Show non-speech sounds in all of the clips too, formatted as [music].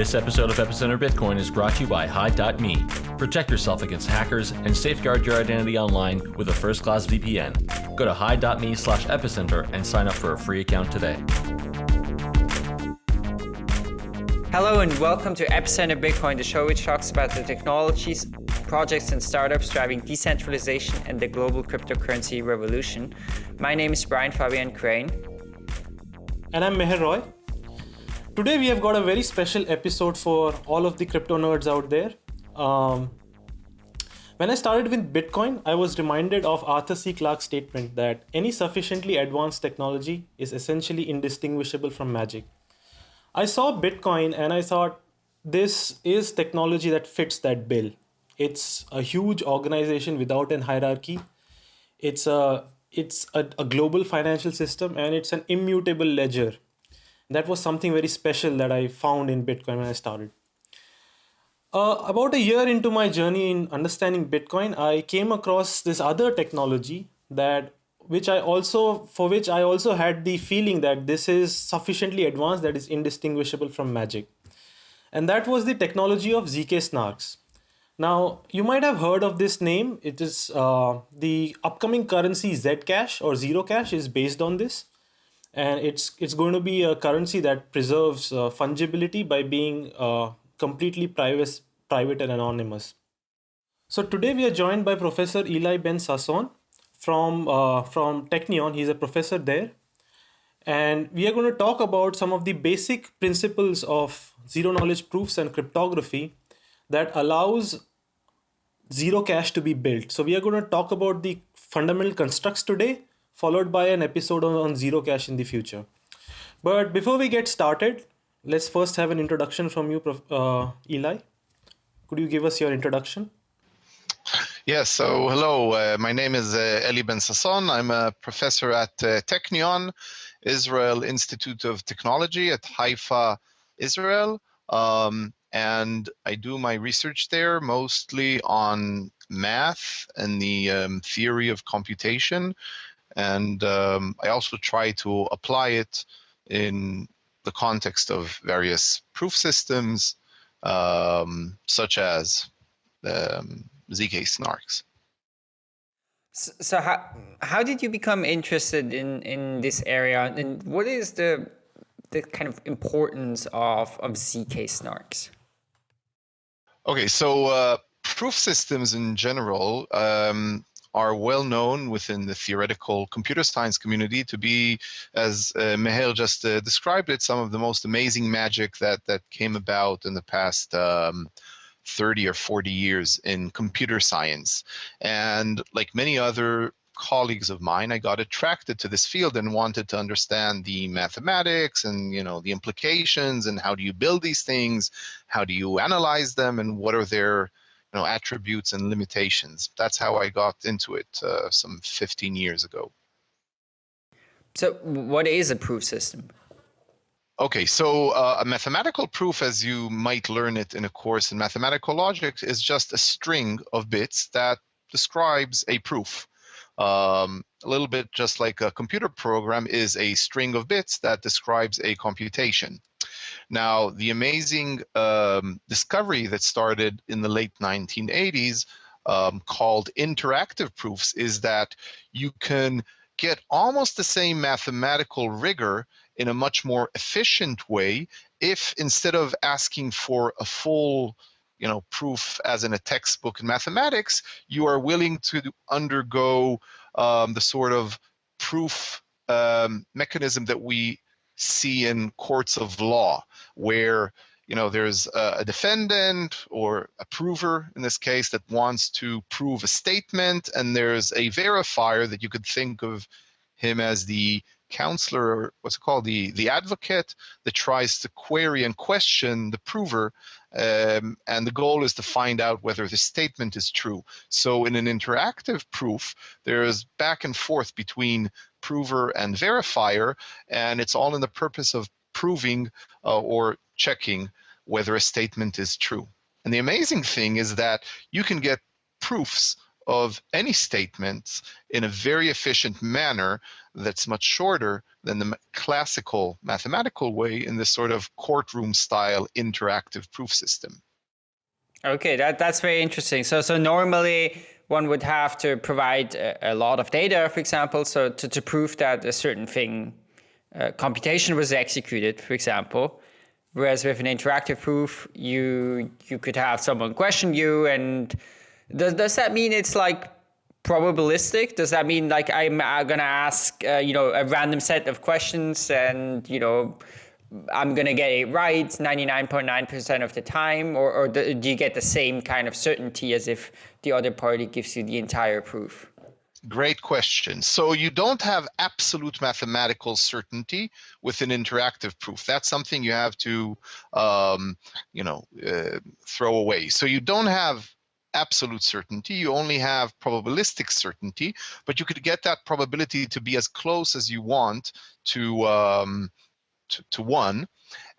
This episode of Epicenter Bitcoin is brought to you by Hide.me. Protect yourself against hackers and safeguard your identity online with a first class VPN. Go to Hide.me slash epicenter and sign up for a free account today. Hello and welcome to Epicenter Bitcoin, the show which talks about the technologies, projects, and startups driving decentralization and the global cryptocurrency revolution. My name is Brian Fabian Crain. And I'm Meher Roy. Today we have got a very special episode for all of the crypto nerds out there. Um, when I started with Bitcoin, I was reminded of Arthur C. Clarke's statement that any sufficiently advanced technology is essentially indistinguishable from magic. I saw Bitcoin and I thought this is technology that fits that bill. It's a huge organization without an hierarchy. It's a it's a, a global financial system and it's an immutable ledger that was something very special that I found in Bitcoin when I started. Uh, about a year into my journey in understanding Bitcoin, I came across this other technology that which I also for which I also had the feeling that this is sufficiently advanced that is indistinguishable from magic. And that was the technology of ZK snarks. Now, you might have heard of this name. It is uh, the upcoming currency Zcash or Zero Cash is based on this and it's it's going to be a currency that preserves uh, fungibility by being uh, completely private private and anonymous. So today we are joined by professor eli ben sasson from uh, from technion. He's a professor there. And we are going to talk about some of the basic principles of zero knowledge proofs and cryptography that allows zero cash to be built. So we are going to talk about the fundamental constructs today followed by an episode on, Zero Cash in the future. But before we get started, let's first have an introduction from you, uh, Eli. Could you give us your introduction? Yes, so hello, uh, my name is uh, Eli Ben Sasson. I'm a professor at uh, Technion, Israel Institute of Technology at Haifa, Israel. Um, and I do my research there mostly on math and the um, theory of computation and um, I also try to apply it in the context of various proof systems, um, such as um, ZK snarks. So, so, how how did you become interested in in this area, and what is the the kind of importance of of ZK snarks? Okay, so uh, proof systems in general um, are well known within the theoretical computer science community to be, as uh, Meher just uh, described it, some of the most amazing magic that that came about in the past. Um, 30 or 40 years in computer science. And like many other colleagues of mine, I got attracted to this field and wanted to understand the mathematics and you know the implications and how do you build these things, how do you analyze them, and what are their know attributes and limitations. That's how I got into it uh, some 15 years ago. So, what is a proof system? Okay, so uh, a mathematical proof, as you might learn it in a course in mathematical logic, is just a string of bits that describes a proof. Um, a little bit just like a computer program is a string of bits that describes a computation. Now, the amazing um, discovery that started in the late 1980s um, called interactive proofs is that you can get almost the same mathematical rigor in a much more efficient way if instead of asking for a full you know proof as in a textbook in mathematics you are willing to undergo um, the sort of proof um, mechanism that we see in courts of law where you know there's a defendant or a prover in this case that wants to prove a statement and there's a verifier that you could think of him as the counselor or what's it called the the advocate that tries to query and question the prover um, and the goal is to find out whether the statement is true. So in an interactive proof there's back and forth between prover and verifier and it's all in the purpose of proving uh, or checking whether a statement is true. And the amazing thing is that you can get proofs of any statements in a very efficient manner that's much shorter than the classical mathematical way in this sort of courtroom style interactive proof system. Okay, that, that's very interesting. So, so normally one would have to provide a, a lot of data, for example, so to, to prove that a certain thing, uh, computation was executed, for example. Whereas with an interactive proof, you you could have someone question you, and does does that mean it's like probabilistic? Does that mean like I'm uh, gonna ask uh, you know a random set of questions, and you know I'm gonna get it right 99.9% of the time, or or do you get the same kind of certainty as if the other party gives you the entire proof? Great question. So you don't have absolute mathematical certainty with an interactive proof. That's something you have to, um, you know, uh, throw away. So you don't have absolute certainty. You only have probabilistic certainty, but you could get that probability to be as close as you want to um, to, to one.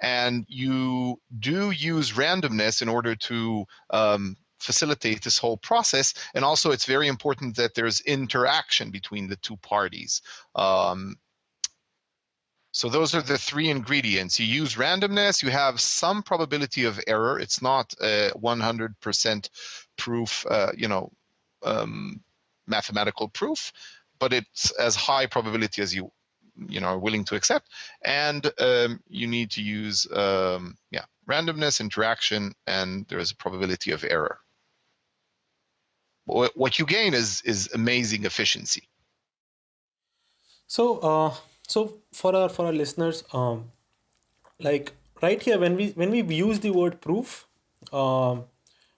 And you do use randomness in order to um, facilitate this whole process. And also, it's very important that there's interaction between the two parties. Um, so those are the three ingredients. You use randomness, you have some probability of error. It's not a 100% proof, uh, you know, um, mathematical proof, but it's as high probability as you, you know, are willing to accept. And um, you need to use, um, yeah, randomness, interaction, and there is a probability of error what you gain is is amazing efficiency. So, uh, so for our for our listeners, um, like right here, when we when we use the word proof, um,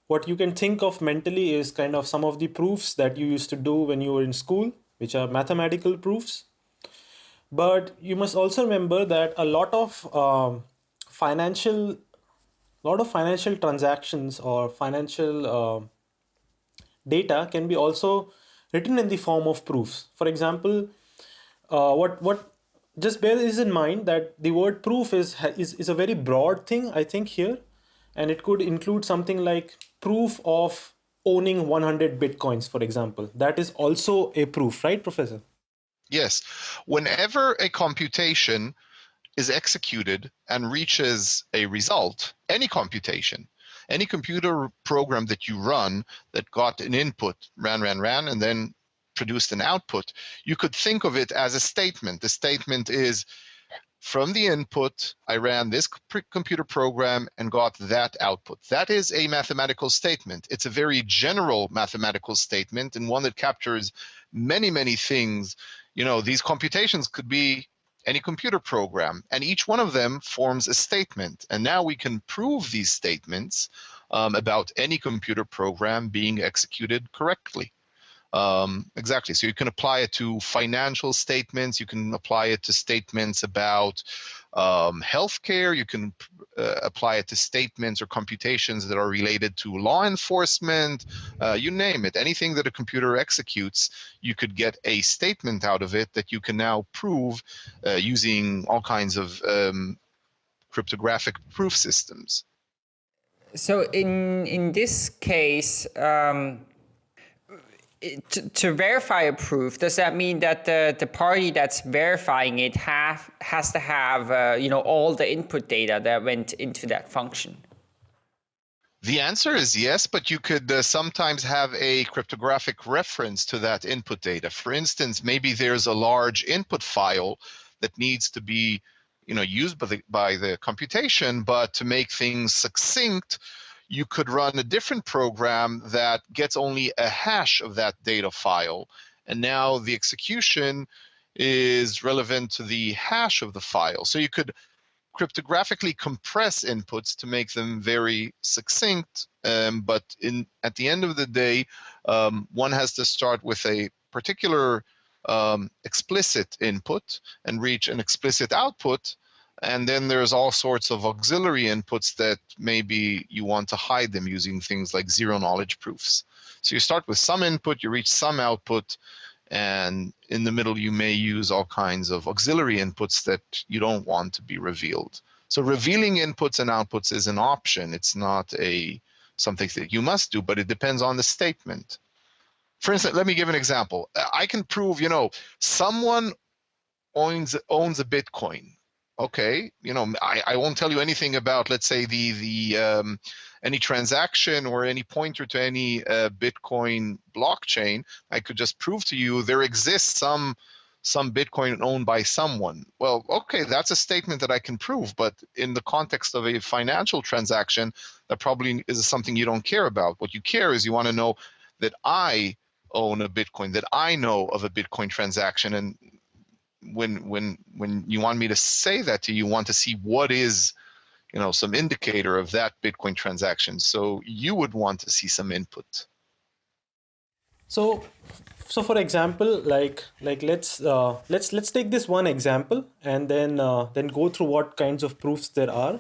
what you can think of mentally is kind of some of the proofs that you used to do when you were in school, which are mathematical proofs. But you must also remember that a lot of um, financial, lot of financial transactions or financial uh, data can be also written in the form of proofs. For example, uh, what what just bear this in mind that the word proof is, is is a very broad thing I think here, and it could include something like proof of owning 100 bitcoins, for example. That is also a proof, right, Professor? Yes. Whenever a computation is executed and reaches a result, any computation, any computer program that you run that got an input, ran, ran, ran, and then produced an output, you could think of it as a statement. The statement is, from the input, I ran this computer program and got that output. That is a mathematical statement. It's a very general mathematical statement and one that captures many, many things. You know, these computations could be any computer program, and each one of them forms a statement. And now we can prove these statements um, about any computer program being executed correctly. Um, exactly. So you can apply it to financial statements. You can apply it to statements about um, healthcare. You can uh, apply it to statements or computations that are related to law enforcement. Uh, you name it. Anything that a computer executes, you could get a statement out of it that you can now prove uh, using all kinds of um, cryptographic proof systems. So in in this case. Um to, to, verify a proof, does that mean that the, the party that's verifying it have, has to have uh, you know all the input data that went into that function? The answer is yes, but you could uh, sometimes have a cryptographic reference to that input data. For instance, maybe there's a large input file that needs to be you know, used by the, by the computation, but to make things succinct, you could run a different program that gets only a hash of that data file. And now the execution is relevant to the hash of the file. So you could cryptographically compress inputs to make them very succinct. Um, but in at the end of the day, um, one has to start with a particular um, explicit input and reach an explicit output and then there's all sorts of auxiliary inputs that maybe you want to hide them using things like zero knowledge proofs. So you start with some input, you reach some output, and in the middle you may use all kinds of auxiliary inputs that you don't want to be revealed. So revealing inputs and outputs is an option. It's not a something that you must do, but it depends on the statement. for instance, let me give an example. I can prove, you know, someone owns owns a Bitcoin. Okay, you know, I, I won't tell you anything about, let's say, the the um, any transaction or any pointer to any uh, Bitcoin blockchain. I could just prove to you there exists some some Bitcoin owned by someone. Well, okay, that's a statement that I can prove, but in the context of a financial transaction, that probably is something you don't care about. What you care is you want to know that I own a Bitcoin, that I know of a Bitcoin transaction. And when when when you want me to say that to you, you want to see what is you know some indicator of that Bitcoin transaction. So you would want to see some input. So so for example like like let's uh, let's let's take this one example and then uh, then go through what kinds of proofs there are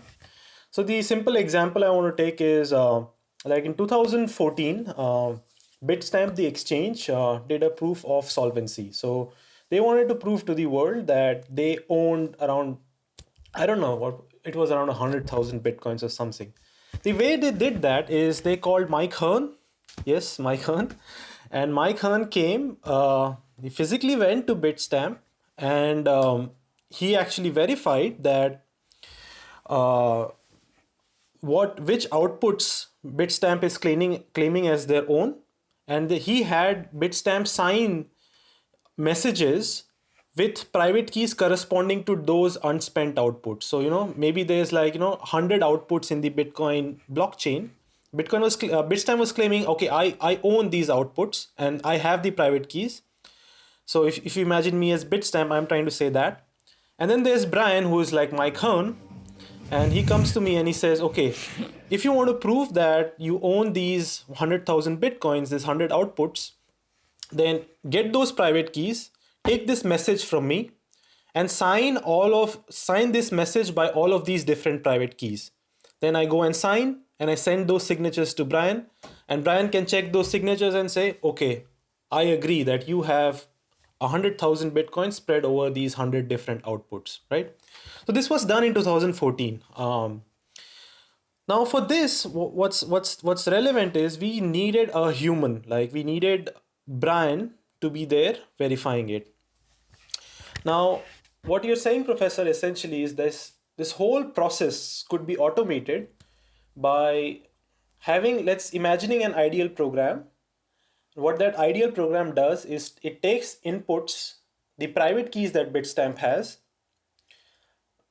so the simple example i want to take is uh, like in 2014 uh, bitstamp the exchange uh, did a proof of solvency so they wanted to prove to the world that they owned around i don't know what it was around 100000 bitcoins or something. The way they did that is they called mike hearn. Yes mike hearn. And Mike Hearn came, uh, he physically went to Bitstamp and um, he actually verified that uh, what which outputs Bitstamp is claiming claiming as their own, and he had Bitstamp sign messages with private keys corresponding to those unspent outputs. So you know maybe there's like you know 100 outputs in the Bitcoin blockchain, Bitcoin was uh, Bitstamp was claiming, okay, I, I own these outputs and I have the private keys. So if, if you imagine me as Bitstamp, I'm trying to say that. And then there's Brian, who is like Mike Hearn, and he comes to me and he says, okay, if you want to prove that you own these 100,000 Bitcoins, these 100 outputs, then get those private keys, take this message from me, and sign all of sign this message by all of these different private keys. Then I go and sign and I send those signatures to Brian and Brian can check those signatures and say, okay, I agree that you have 100,000 bitcoins spread over these 100 different outputs, right? So this was done in 2014. Um, now for this, what's what's what's relevant is we needed a human, like we needed Brian to be there verifying it. Now, what you're saying, Professor, essentially is this this whole process could be automated by having, let's imagining an ideal program. What that ideal program does is it takes inputs, the private keys that Bitstamp has,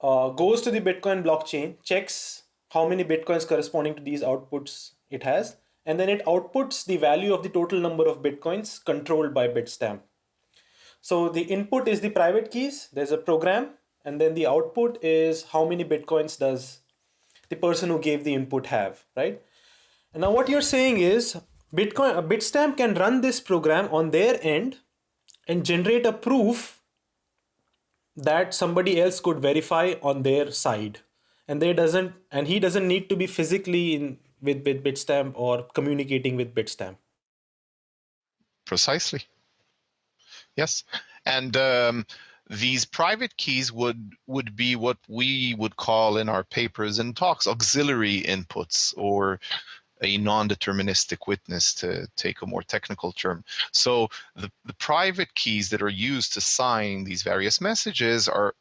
uh, goes to the Bitcoin blockchain, checks how many Bitcoins corresponding to these outputs it has, and then it outputs the value of the total number of Bitcoins controlled by Bitstamp. So the input is the private keys, there's a program, and then the output is how many Bitcoins does the person who gave the input have, right? And now what you're saying is Bitcoin, a Bitstamp can run this program on their end and generate a proof that somebody else could verify on their side. And they doesn't, and he doesn't need to be physically in with, with Bitstamp or communicating with Bitstamp. Precisely. Yes. And um, these private keys would would be what we would call in our papers and talks auxiliary inputs or a non-deterministic witness to take a more technical term. So the, the private keys that are used to sign these various messages are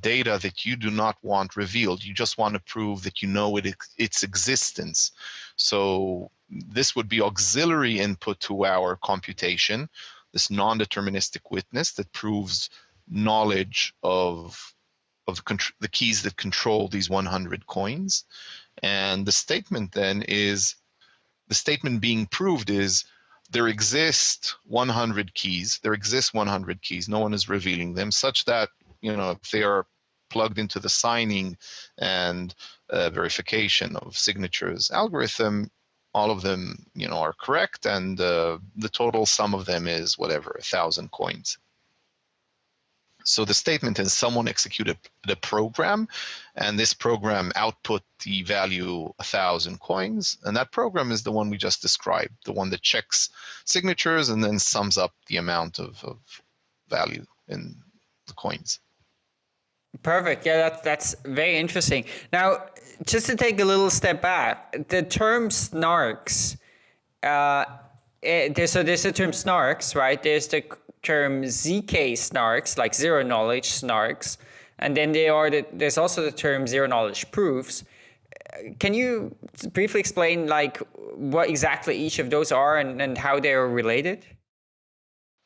data that you do not want revealed. You just want to prove that you know it, its existence. So this would be auxiliary input to our computation this non-deterministic witness that proves knowledge of of the, the keys that control these 100 coins. And the statement then is, the statement being proved is, there exist 100 keys, there exist 100 keys, no one is revealing them, such that, you know, if they are plugged into the signing and uh, verification of signatures algorithm, all of them, you know, are correct, and uh, the total sum of them is whatever, a thousand coins. So the statement is someone executed the program, and this program output the value a thousand coins, and that program is the one we just described, the one that checks signatures and then sums up the amount of, of value in the coins. Perfect. Yeah, that's that's very interesting. Now, just to take a little step back, the term snarks, uh, Uh, there's, so there's the term snarks, right? There's the term ZK snarks, like zero knowledge snarks. And then there are the, there's also the term zero knowledge proofs. Can you briefly explain like what exactly each of those are and, and how they are related?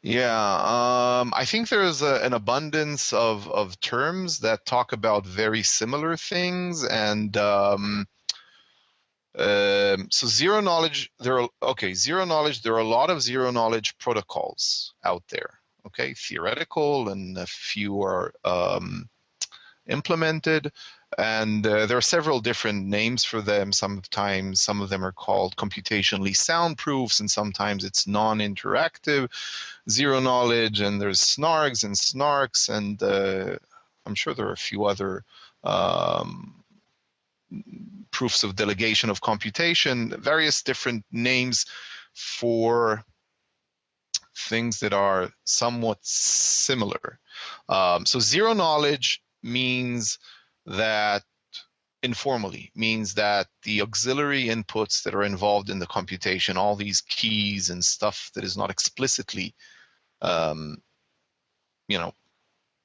Yeah, um, I think there's a, an abundance of, of terms that talk about very similar things, and um, um, so zero knowledge. There are okay, zero knowledge. There are a lot of zero knowledge protocols out there. Okay, theoretical, and a few are um, implemented. And uh, there are several different names for them. Sometimes some of them are called computationally sound proofs, and sometimes it's non-interactive, zero knowledge, and there's snargs and snarks, and uh, I'm sure there are a few other um, proofs of delegation of computation, various different names for things that are somewhat similar. Um, so zero knowledge means that informally means that the auxiliary inputs that are involved in the computation, all these keys and stuff that is not explicitly, um, you know,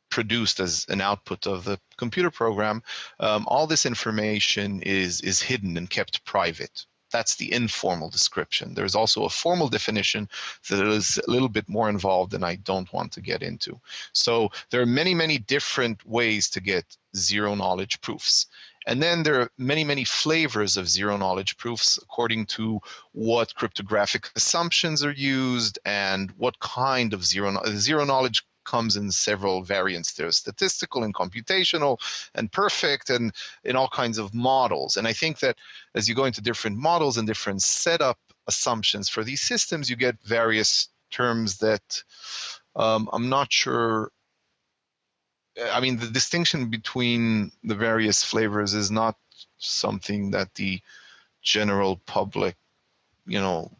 produced as an output of the computer program, um, all this information is is hidden and kept private. That's the informal description. There's also a formal definition that is a little bit more involved and I don't want to get into. So there are many, many different ways to get zero knowledge proofs. And then there are many, many flavors of zero knowledge proofs according to what cryptographic assumptions are used and what kind of zero, zero knowledge comes in several variants. There's statistical and computational and perfect and in all kinds of models. And I think that as you go into different models and different setup assumptions for these systems, you get various terms that um, I'm not sure. I mean, the distinction between the various flavors is not something that the general public, you know,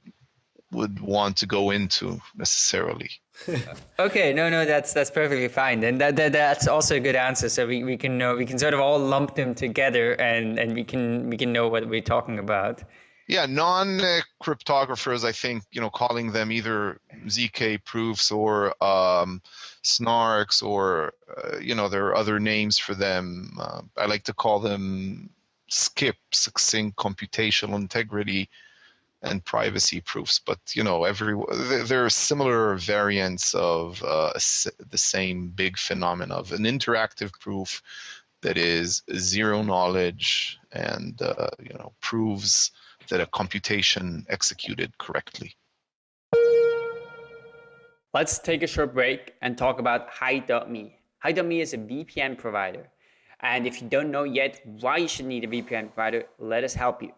would want to go into necessarily. [laughs] okay, no, no, that's that's perfectly fine, and that, that that's also a good answer. So we, we can know we can sort of all lump them together, and and we can we can know what we're talking about. Yeah, non-cryptographers, I think, you know, calling them either ZK proofs or um, snarks, or uh, you know, there are other names for them. Uh, I like to call them SCIP succinct computational integrity and privacy proofs, but you know, every there are similar variants of uh, the same big phenomenon of an interactive proof that is zero knowledge and uh, you know proves that a computation executed correctly. Let's take a short break and talk about Hide.me. Hide.me is a VPN provider. And if you don't know yet why you should need a VPN provider, let us help you.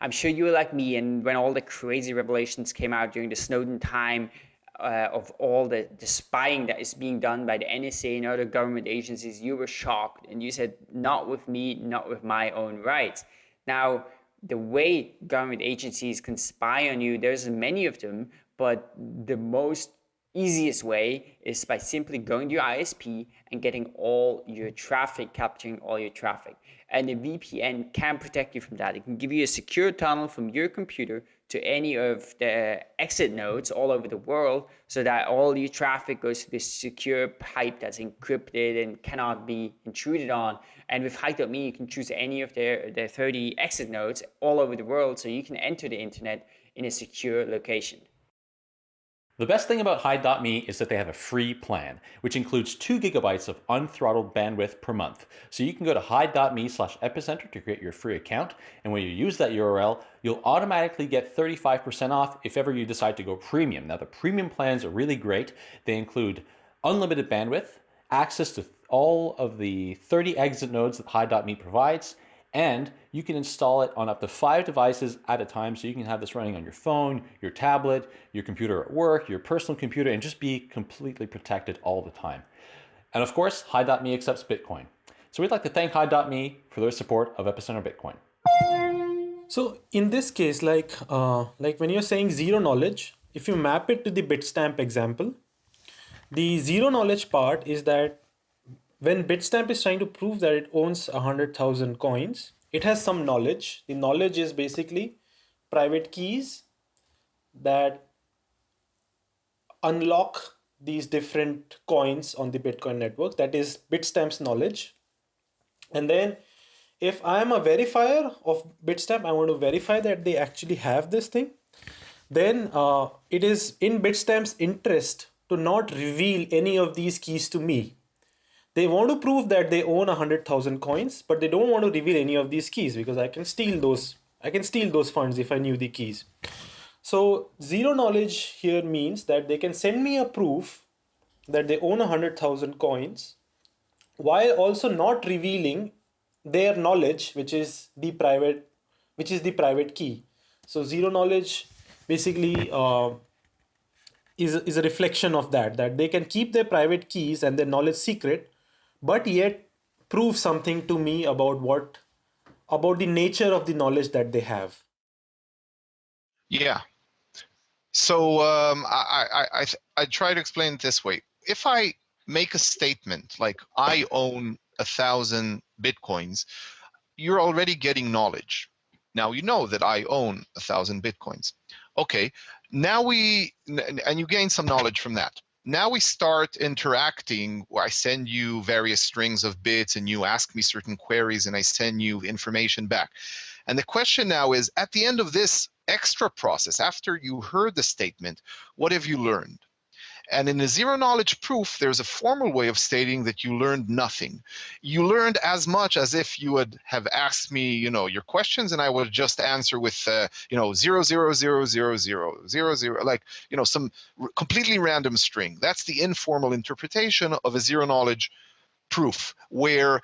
I'm sure you were like me, and when all the crazy revelations came out during the Snowden time uh, of all the, the spying that is being done by the NSA and other government agencies, you were shocked and you said, Not with me, not with my own rights. Now, the way government agencies can spy on you, there's many of them, but the most easiest way is by simply going to your ISP and getting all your traffic, capturing all your traffic. And the VPN can protect you from that. It can give you a secure tunnel from your computer to any of the exit nodes all over the world so that all your traffic goes to this secure pipe that's encrypted and cannot be intruded on. And with Hide.me, you can choose any of their, their 30 exit nodes all over the world so you can enter the internet in a secure location. The best thing about Hide.me is that they have a free plan, which includes 2 gigabytes of unthrottled bandwidth per month. So you can go to Hide.me slash epicenter to create your free account, and when you use that URL, you'll automatically get 35% off if ever you decide to go premium. Now the premium plans are really great. They include unlimited bandwidth, access to all of the 30 exit nodes that Hide.me provides, and you can install it on up to five devices at a time. So you can have this running on your phone, your tablet, your computer at work, your personal computer, and just be completely protected all the time. And of course, Hide.me accepts Bitcoin. So we'd like to thank Hide.me for their support of Epicenter Bitcoin. So in this case, like, uh, like when you're saying zero knowledge, if you map it to the Bitstamp example, the zero knowledge part is that when Bitstamp is trying to prove that it owns 100,000 coins, it has some knowledge. The knowledge is basically private keys that unlock these different coins on the Bitcoin network. That is Bitstamps knowledge. And then if I am a verifier of Bitstamp, I want to verify that they actually have this thing. Then uh, it is in Bitstamp's interest to not reveal any of these keys to me. They want to prove that they own 100,000 coins, but they don't want to reveal any of these keys because I can steal those. I can steal those funds if I knew the keys. So zero knowledge here means that they can send me a proof that they own 100,000 coins while also not revealing their knowledge which is the private which is the private key so zero knowledge basically uh, is, is a reflection of that that they can keep their private keys and their knowledge secret but yet prove something to me about what about the nature of the knowledge that they have yeah so um, I, I, I, I try to explain it this way if i make a statement like i own a thousand bitcoins, you're already getting knowledge. Now you know that I own a thousand bitcoins. Okay, now we, and you gain some knowledge from that. Now we start interacting where I send you various strings of bits and you ask me certain queries and I send you information back. And the question now is, at the end of this extra process, after you heard the statement, what have you learned? And in a zero knowledge proof, there's a formal way of stating that you learned nothing. You learned as much as if you would have asked me, you know, your questions, and I would just answer with, uh, you know, zero zero zero zero zero zero zero, like, you know, some completely random string. That's the informal interpretation of a zero knowledge proof, where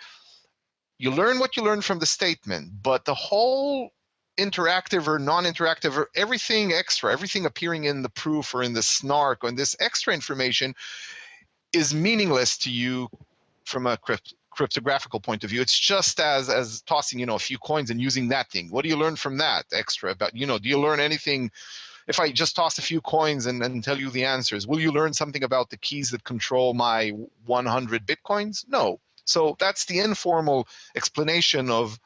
you learn what you learn from the statement, but the whole interactive or non-interactive or everything extra, everything appearing in the proof or in the snark or in this extra information is meaningless to you from a crypt cryptographical point of view. It's just as as tossing, you know, a few coins and using that thing. What do you learn from that extra about, you know, do you learn anything if I just toss a few coins and, and tell you the answers, will you learn something about the keys that control my 100 bitcoins? No. So that's the informal explanation of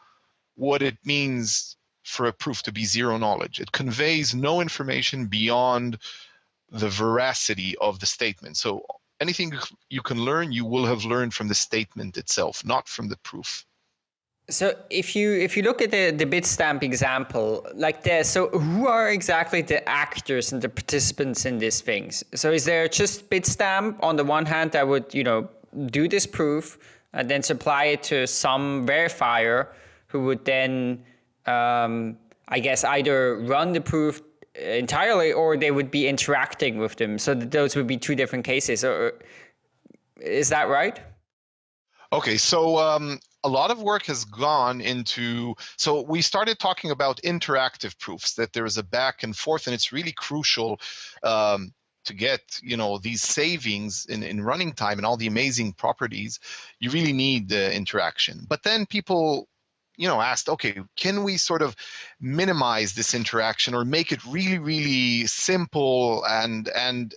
what it means for a proof to be zero knowledge. It conveys no information beyond the veracity of the statement. So anything you can learn, you will have learned from the statement itself, not from the proof. So if you if you look at the the Bitstamp example like this, so who are exactly the actors and the participants in these things? So is there just Bitstamp on the one hand that would you know do this proof and then supply it to some verifier who would then um, I guess, either run the proof entirely or they would be interacting with them. So those would be two different cases. Or, is that right? Okay, so um, a lot of work has gone into. So we started talking about interactive proofs that there is a back and forth, and it's really crucial um, to get you know these savings in, in running time and all the amazing properties. You really need the interaction. But then people you know asked okay can we sort of minimize this interaction or make it really really simple? And and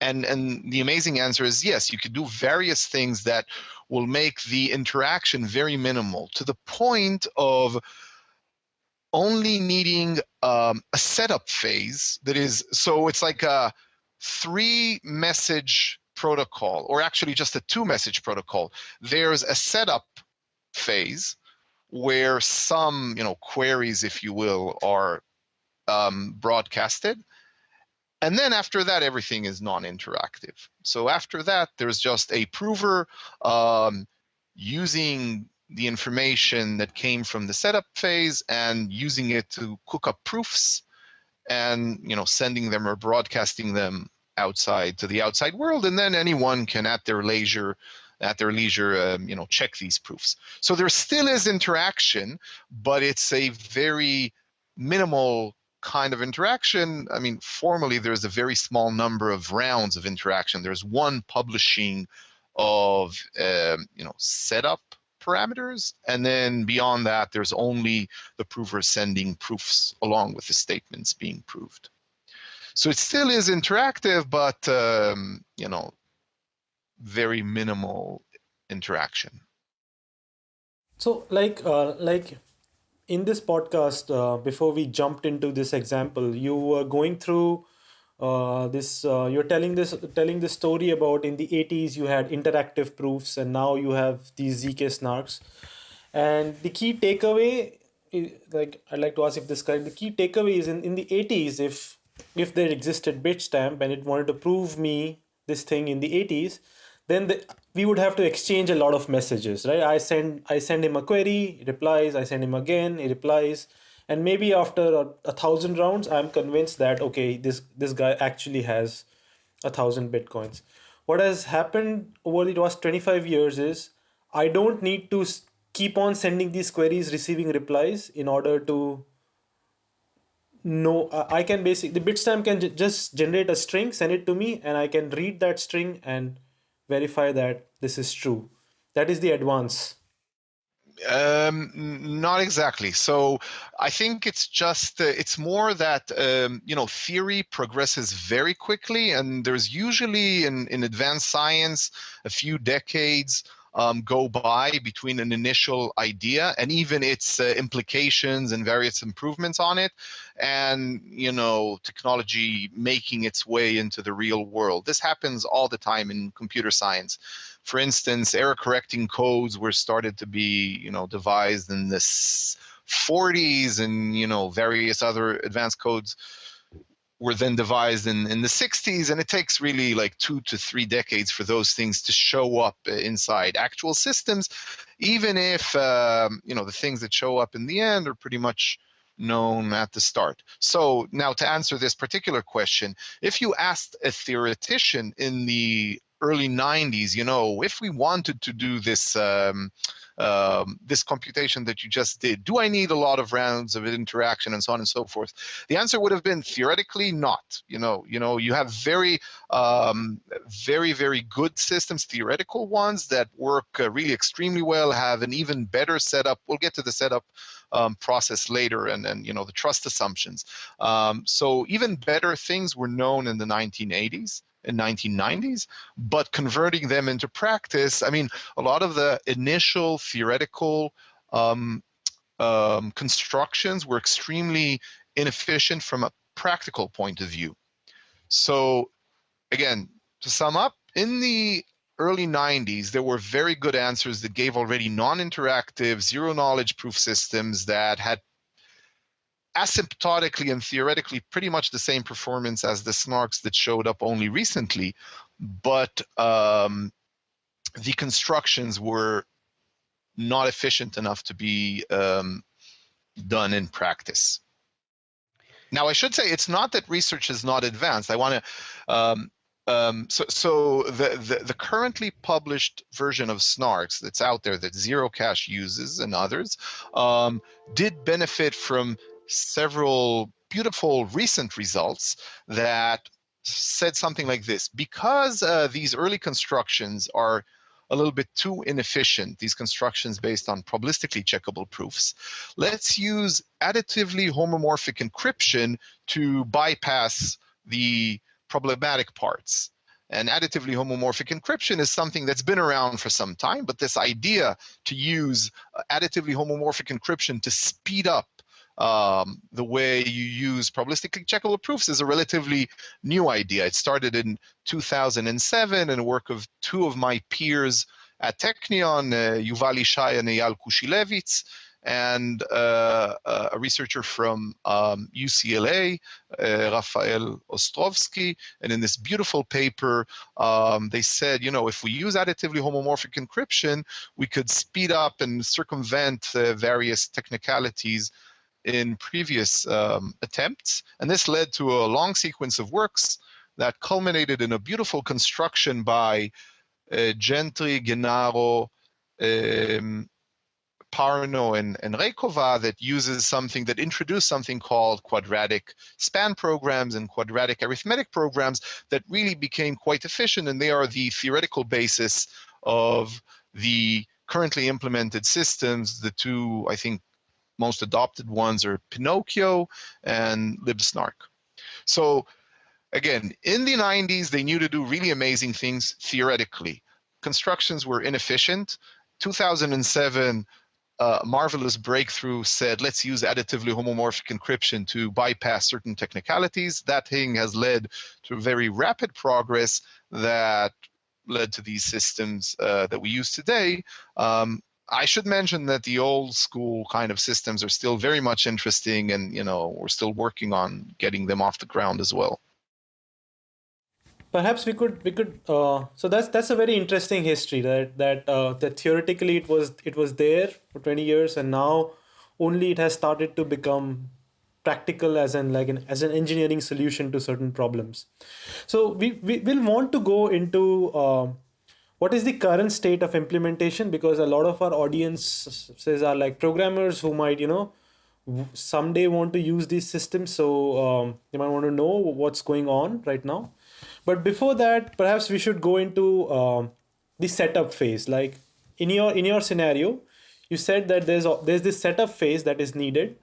and and the amazing answer is yes you could do various things that will make the interaction very minimal to the point of only needing um, a setup phase that is so it's like a three message protocol or actually just a two message protocol. There's a setup phase where some you know queries, if you will, are um, broadcasted. And then after that, everything is non-interactive. So after that, there's just a prover um, using the information that came from the setup phase and using it to cook up proofs and you know sending them or broadcasting them outside to the outside world and then anyone can at their leisure at their leisure, um, you know, check these proofs. So there still is interaction, but it's a very minimal kind of interaction. I mean, formally, there's a very small number of rounds of interaction. There's one publishing of, um, you know, setup parameters, and then beyond that, there's only the prover sending proofs along with the statements being proved. So it still is interactive, but um, you know, very minimal interaction. So, like, uh, like in this podcast, uh, before we jumped into this example, you were going through uh, this uh, you're telling this telling this story about in the 80s you had interactive proofs and now you have these zk snarks and the key takeaway like i'd like to ask if this guy the key takeaway is in, in the 80s if if there existed bitstamp and it wanted to prove me this thing in the 80s then the, we would have to exchange a lot of messages right? I send i send him a query he replies i send him again he replies. And maybe after a, a thousand rounds i'm convinced that okay this this guy actually has a thousand bitcoins. What has happened over the last 25 years is i don't need to keep on sending these queries receiving replies in order to know i can basically the bitstamp can just generate a string send it to me and i can read that string and verify that this is true that is the advance um, not exactly. So I think it's just uh, it's more that um, you know theory progresses very quickly, and there's usually in in advanced science a few decades um, go by between an initial idea and even its uh, implications and various improvements on it and you know technology making its way into the real world. This happens all the time in computer science. For instance error correcting codes were started to be you know devised in the 40s and you know various other advanced codes were then devised in, in the 60s and it takes really like two to three decades for those things to show up uh, inside actual systems even if um, you know the things that show up in the end are pretty much known at the start. So now to answer this particular question if you asked a theoretician in the early 90s you know if we wanted to do this um, um, this computation that you just did? Do I need a lot of rounds of interaction and so on and so forth? The answer would have been theoretically not. You know, you know, you have very, um, very, very good systems, theoretical ones that work uh, really extremely well, have an even better setup. We'll get to the setup um, process later and, and you know the trust assumptions. Um, so even better things were known in the 1980s in 1990s, but converting them into practice, I mean, a lot of the initial theoretical um, um, constructions were extremely inefficient from a practical point of view. So again, to sum up, in the early 90s, there were very good answers that gave already non-interactive, zero-knowledge proof systems that had asymptotically and theoretically pretty much the same performance as the snarks that showed up only recently, but um, the constructions were not efficient enough to be um, done in practice. Now, I should say it's not that research is not advanced. I want to um, um, so, so the, the, the, currently published version of Snarks that's out there that Zero Cash uses and others um, did benefit from several beautiful recent results that said something like this. Because uh, these early constructions are a little bit too inefficient, these constructions based on probabilistically checkable proofs, let's use additively homomorphic encryption to bypass the problematic parts. And additively homomorphic encryption is something that's been around for some time, but this idea to use uh, additively homomorphic encryption to speed up um, the way you use probabilistically checkable proofs is a relatively new idea. It started in 2007 in work of two of my peers at Technion, uh, Yuval Ishai and Eyal Kushilevitz, and uh, uh, a researcher from um, UCLA, uh, Rafael Ostrovsky. And in this beautiful paper, um, they said, you know, if we use additively homomorphic encryption, we could speed up and circumvent uh, various technicalities in previous um, attempts. And this led to a long sequence of works that culminated in a beautiful construction by uh, Gentry, Gennaro, um, Parno, and, and Raykova that uses something that introduced something called quadratic span programs and quadratic arithmetic programs that really became quite efficient. And they are the theoretical basis of the currently implemented systems, the two, I think, most adopted ones are Pinocchio and LibSnark. So again, in the 90s, they knew to do really amazing things theoretically. Constructions were inefficient. 2007, uh, marvelous breakthrough said, let's use additively homomorphic encryption to bypass certain technicalities. That thing has led to very rapid progress that led to these systems uh, that we use today. Um, I should mention that the old school kind of systems are still very much interesting and, you know, we're still working on getting them off the ground as well. Perhaps we could we could uh, so that's that's a very interesting history that that uh, that theoretically it was it was there for 20 years and now only it has started to become practical as an like an as an engineering solution to certain problems. So we, we will want to go into uh, what is the current state of implementation? Because a lot of our audiences are like programmers who might you know someday want to use these systems. So um, you might want to know what's going on right now. But before that, perhaps we should go into uh, the setup phase. Like in your in your scenario, you said that there's there's this setup phase that is needed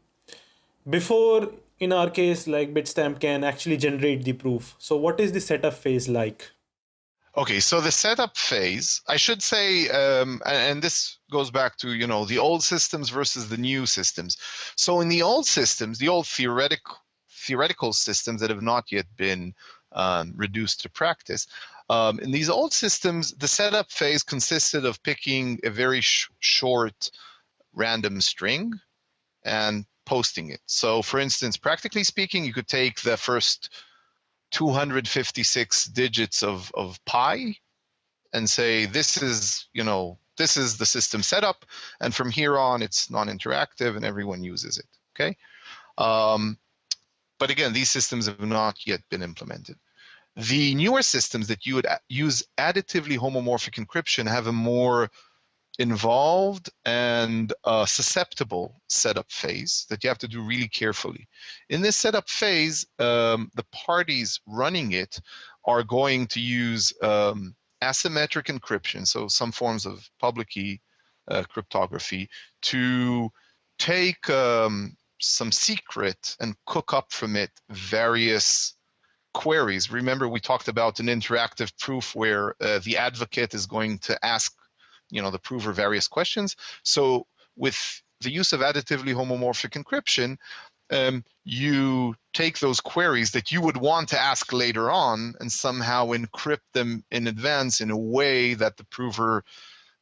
before in our case like bitstamp can actually generate the proof. So what is the setup phase like okay so the setup phase i should say um, and, this goes back to you know the old systems versus the new systems so in the old systems the old theoretical theoretical systems that have not yet been um, reduced to practice. Um, in these old systems, the setup phase consisted of picking a very sh short random string and posting it. So for instance, practically speaking, you could take the first 256 digits of, of pi and say, this is, you know, this is the system setup. And from here on, it's non-interactive and everyone uses it, okay? Um, but again, these systems have not yet been implemented. The newer systems that you would use additively homomorphic encryption have a more involved and uh, susceptible setup phase that you have to do really carefully. In this setup phase, um, the parties running it are going to use um, asymmetric encryption, so some forms of public key uh, cryptography, to take um, some secret and cook up from it various queries. Remember, we talked about an interactive proof where uh, the advocate is going to ask, you know, the prover various questions. So with the use of additively homomorphic encryption, um, you take those queries that you would want to ask later on and somehow encrypt them in advance in a way that the prover,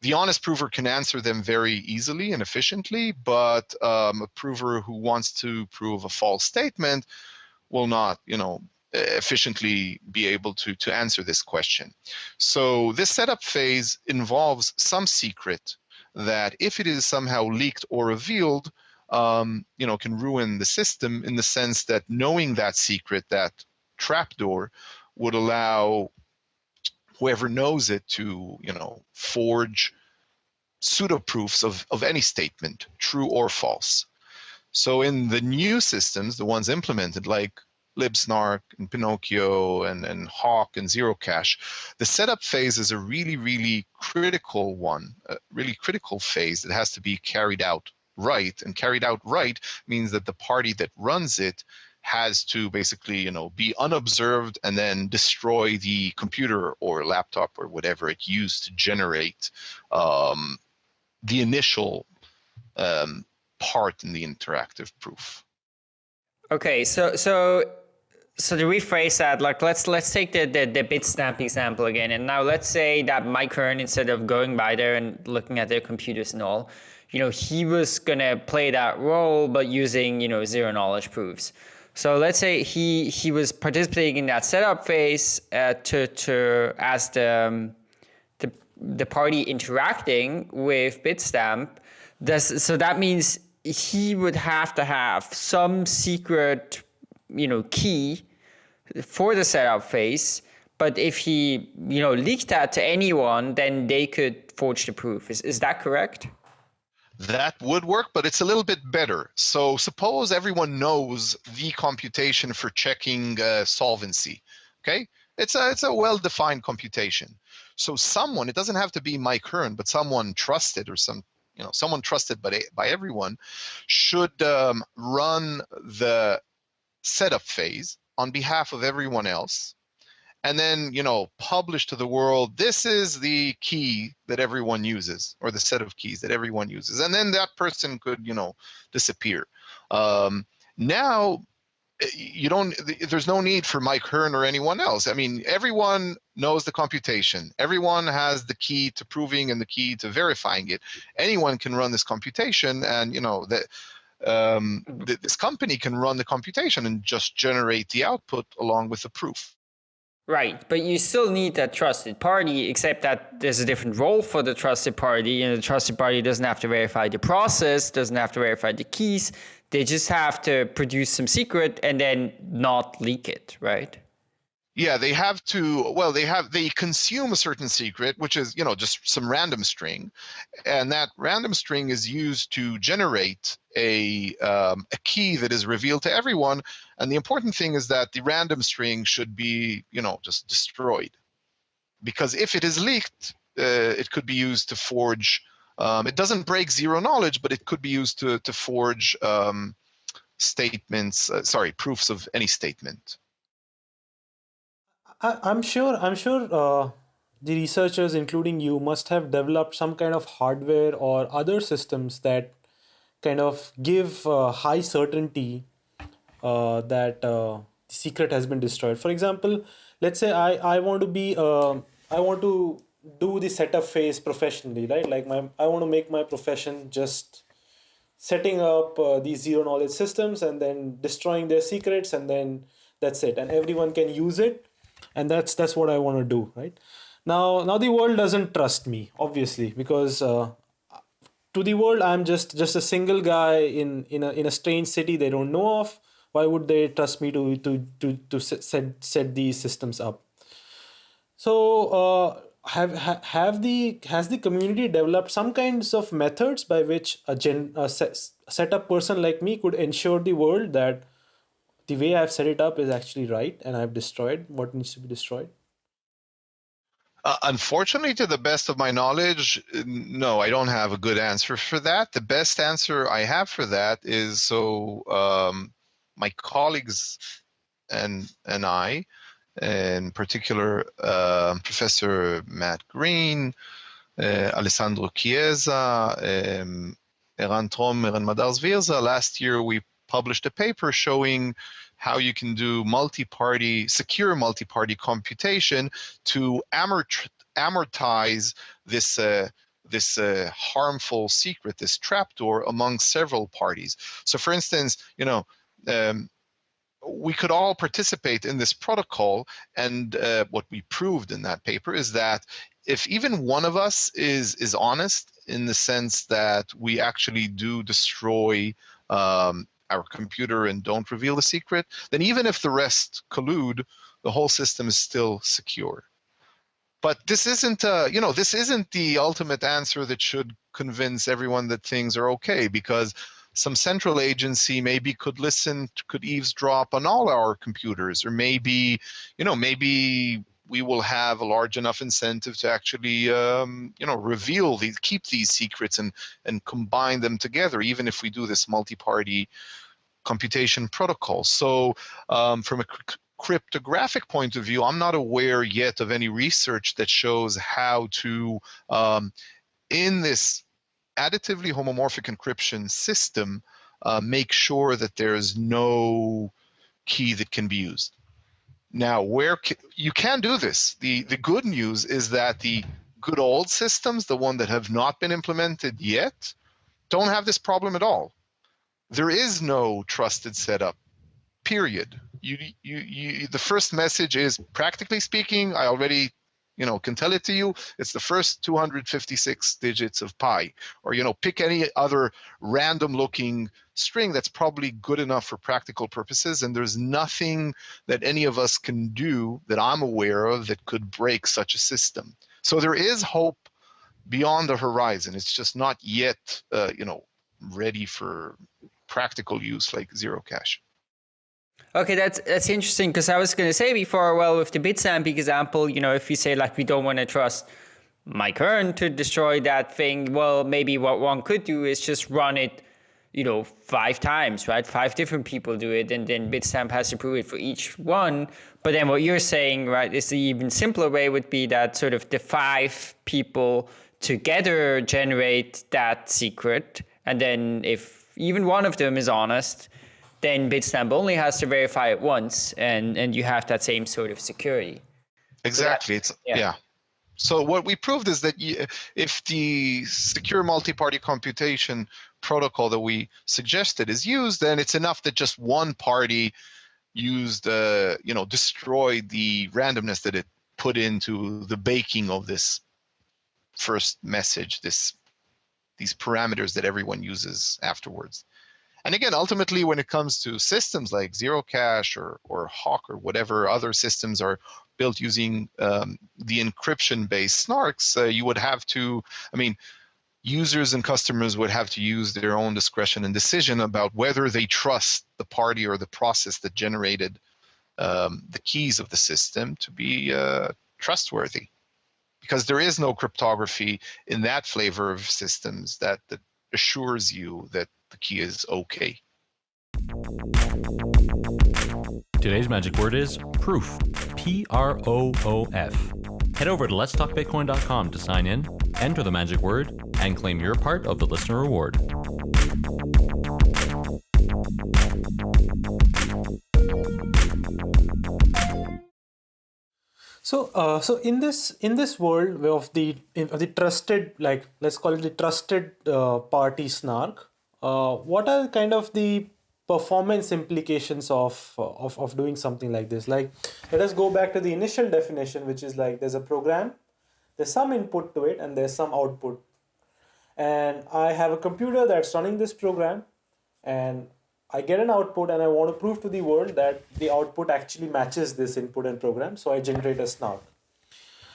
the honest prover can answer them very easily and efficiently, but um, a prover who wants to prove a false statement will not, you know, efficiently be able to, to answer this question. So this setup phase involves some secret that if it is somehow leaked or revealed, um, you know, can ruin the system in the sense that knowing that secret, that trapdoor, would allow whoever knows it to, you know, forge pseudo proofs of, of any statement, true or false. So in the new systems, the ones implemented like libsnark and Pinocchio and, and Hawk and Zero the setup phase is a really, really critical one, a really critical phase that has to be carried out right. And carried out right means that the party that runs it has to basically, you know, be unobserved and then destroy the computer or laptop or whatever it used to generate um, the initial um, part in the interactive proof. Okay, so so so to rephrase that, like let's let's take the, the, the Bitstamp example again. And now let's say that Mike Hearn, instead of going by there and looking at their computers and all, you know, he was gonna play that role, but using, you know, zero knowledge proofs. So let's say he he was participating in that setup phase uh, to to as the, um, the the party interacting with Bitstamp. Does so that means he would have to have some secret you know, key for the setup phase. But if he, you know, leaked that to anyone, then they could forge the proof. Is, is that correct? That would work, but it's a little bit better. So suppose everyone knows the computation for checking uh, solvency. Okay, it's a it's a well-defined computation. So someone, it doesn't have to be Mike Hearn, but someone trusted or some you know someone trusted by by everyone should um, run the setup phase on behalf of everyone else and then you know publish to the world this is the key that everyone uses or the set of keys that everyone uses and then that person could you know disappear. Um, now eh, you don't there's no need for mike hearn or anyone else. I mean everyone knows the computation. Everyone has the key to proving and the key to verifying it. Anyone can run this computation and you know that um, th this company can run the computation and just generate the output along with the proof Right, but you still need that trusted party, except that there's a different role for the trusted party, and the trusted party doesn't have to verify the process, doesn't have to verify the keys. They just have to produce some secret and then not leak it, right? Yeah, they have to, well, they have, they consume a certain secret, which is, you know, just some random string. And that random string is used to generate a, um, a key that is revealed to everyone. And the important thing is that the random string should be, you know, just destroyed. Because if it is leaked, uh, it could be used to forge, um, it doesn't break zero knowledge, but it could be used to, to forge um, statements, uh, sorry, proofs of any statement. I, am sure. I'm sure uh, the researchers, including you, must have developed some kind of hardware or other systems that kind of give uh, high certainty uh, that uh, the secret has been destroyed. For example, let's say I I want to be uh, I want to do the setup phase professionally, right? Like my I want to make my profession just setting up uh, these zero knowledge systems and then destroying their secrets and then that's it and everyone can use it and that's that's what i want to do right? Now now the world doesn't trust me obviously because uh, to the world i'm just just a single guy in in a, in a strange city they don't know of. Why would they trust me to to to, to set, set these systems up? So uh, have have the has the community developed some kinds of methods by which a gen a set, set up person like me could ensure the world that the way I've set it up is actually right and I've destroyed what needs to be destroyed? Uh, unfortunately, to the best of my knowledge, no, I don't have a good answer for that. The best answer I have for that is so um, my colleagues and and I, in particular, uh, Professor Matt Green, uh, Alessandro Chiesa, um, Eran Tromer, Eran Madars Virza. Last year, we published a paper showing how you can do multi-party, secure multi-party computation to amortize this uh, this uh, harmful secret, this trapdoor among several parties. So for instance, you know, um, we could all participate in this protocol and uh, what we proved in that paper is that if even one of us is is honest in the sense that we actually do destroy um, our computer and don't reveal the secret, then even if the rest collude, the whole system is still secure. But this isn't, uh, you know, this isn't the ultimate answer that should convince everyone that things are okay because some central agency maybe could listen, could eavesdrop on all our computers, or maybe, you know, maybe we will have a large enough incentive to actually, um, you know, reveal these, keep these secrets and and combine them together, even if we do this multi-party computation protocol. So um, from a cryptographic point of view, I'm not aware yet of any research that shows how to, um, in this additively homomorphic encryption system, uh, make sure that there's no key that can be used. Now, where you can do this. The, the good news is that the good old systems, the one that have not been implemented yet, don't have this problem at all there is no trusted setup period. You, you you the first message is practically speaking i already you know can tell it to you it's the first 256 digits of pi. Or you know pick any other random looking string that's probably good enough for practical purposes and there's nothing that any of us can do that i'm aware of that could break such a system. So there is hope beyond the horizon. It's just not yet uh, you know ready for practical use like zero cash. Okay, that's that's interesting because I was going to say before, well, with the Bitstamp example, you know, if you say like we don't want to trust Mike Hearn to destroy that thing, well, maybe what one could do is just run it you know, five times, right? Five different people do it, and then Bitstamp has to prove it for each one. But then what you're saying, right, is the even simpler way would be that sort of the five people together generate that secret, and then if even one of them is honest, then Bitstamp only has to verify it once, and and you have that same sort of security. Exactly. It's yeah. yeah. So what we proved is that you, if the secure multi-party computation protocol that we suggested is used, then it's enough that just one party used, uh, you know, destroyed the randomness that it put into the baking of this first message, this these parameters that everyone uses afterwards. And again, ultimately, when it comes to systems like Zerocash or, or Hawk or whatever other systems are built using um, the encryption-based snarks, uh, you would have to, I mean, users and customers would have to use their own discretion and decision about whether they trust the party or the process that generated um, the keys of the system to be uh, trustworthy. Because there is no cryptography in that flavor of systems that, that assures you that the key is okay. Today's magic word is proof. P R O O F. Head over to letstalkbitcoin.com to sign in, enter the magic word, and claim your part of the listener reward. So, uh, so in this in this world of the of the trusted, like let's call it the trusted uh, party snark, uh, what are kind of the performance implications of, of of doing something like this? Like, let us go back to the initial definition, which is like there's a program, there's some input to it, and there's some output. And I have a computer that's running this program, and I get an output and I want to prove to the world that the output actually matches this input and program. So I generate a snark.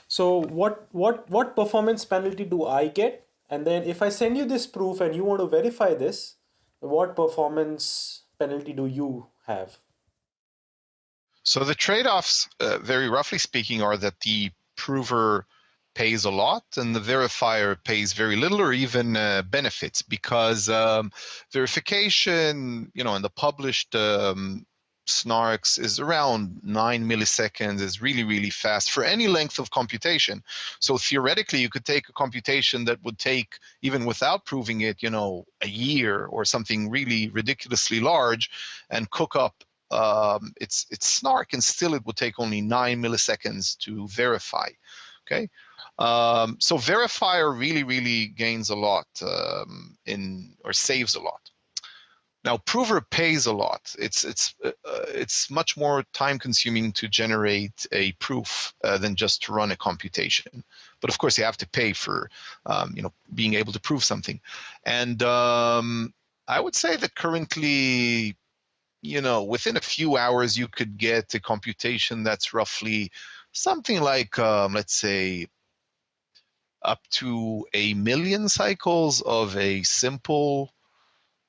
So what, what, what performance penalty do I get? And then if I send you this proof and you want to verify this, what performance penalty do you have? So the trade-offs, uh, very roughly speaking, are that the prover pays a lot and the verifier pays very little or even uh, benefits because um, verification, you know, in the published um, snarks is around nine milliseconds is really really fast for any length of computation. So theoretically you could take a computation that would take even without proving it you know a year or something really ridiculously large and cook up um, its its snark and still it would take only nine milliseconds to verify okay um, so verifier really, really gains a lot um, in or saves a lot. Now prover pays a lot. It's it's uh, it's much more time consuming to generate a proof uh, than just to run a computation. But of course you have to pay for um, you know being able to prove something. And um, I would say that currently you know within a few hours you could get a computation that's roughly something like um, let's say up to a million cycles of a simple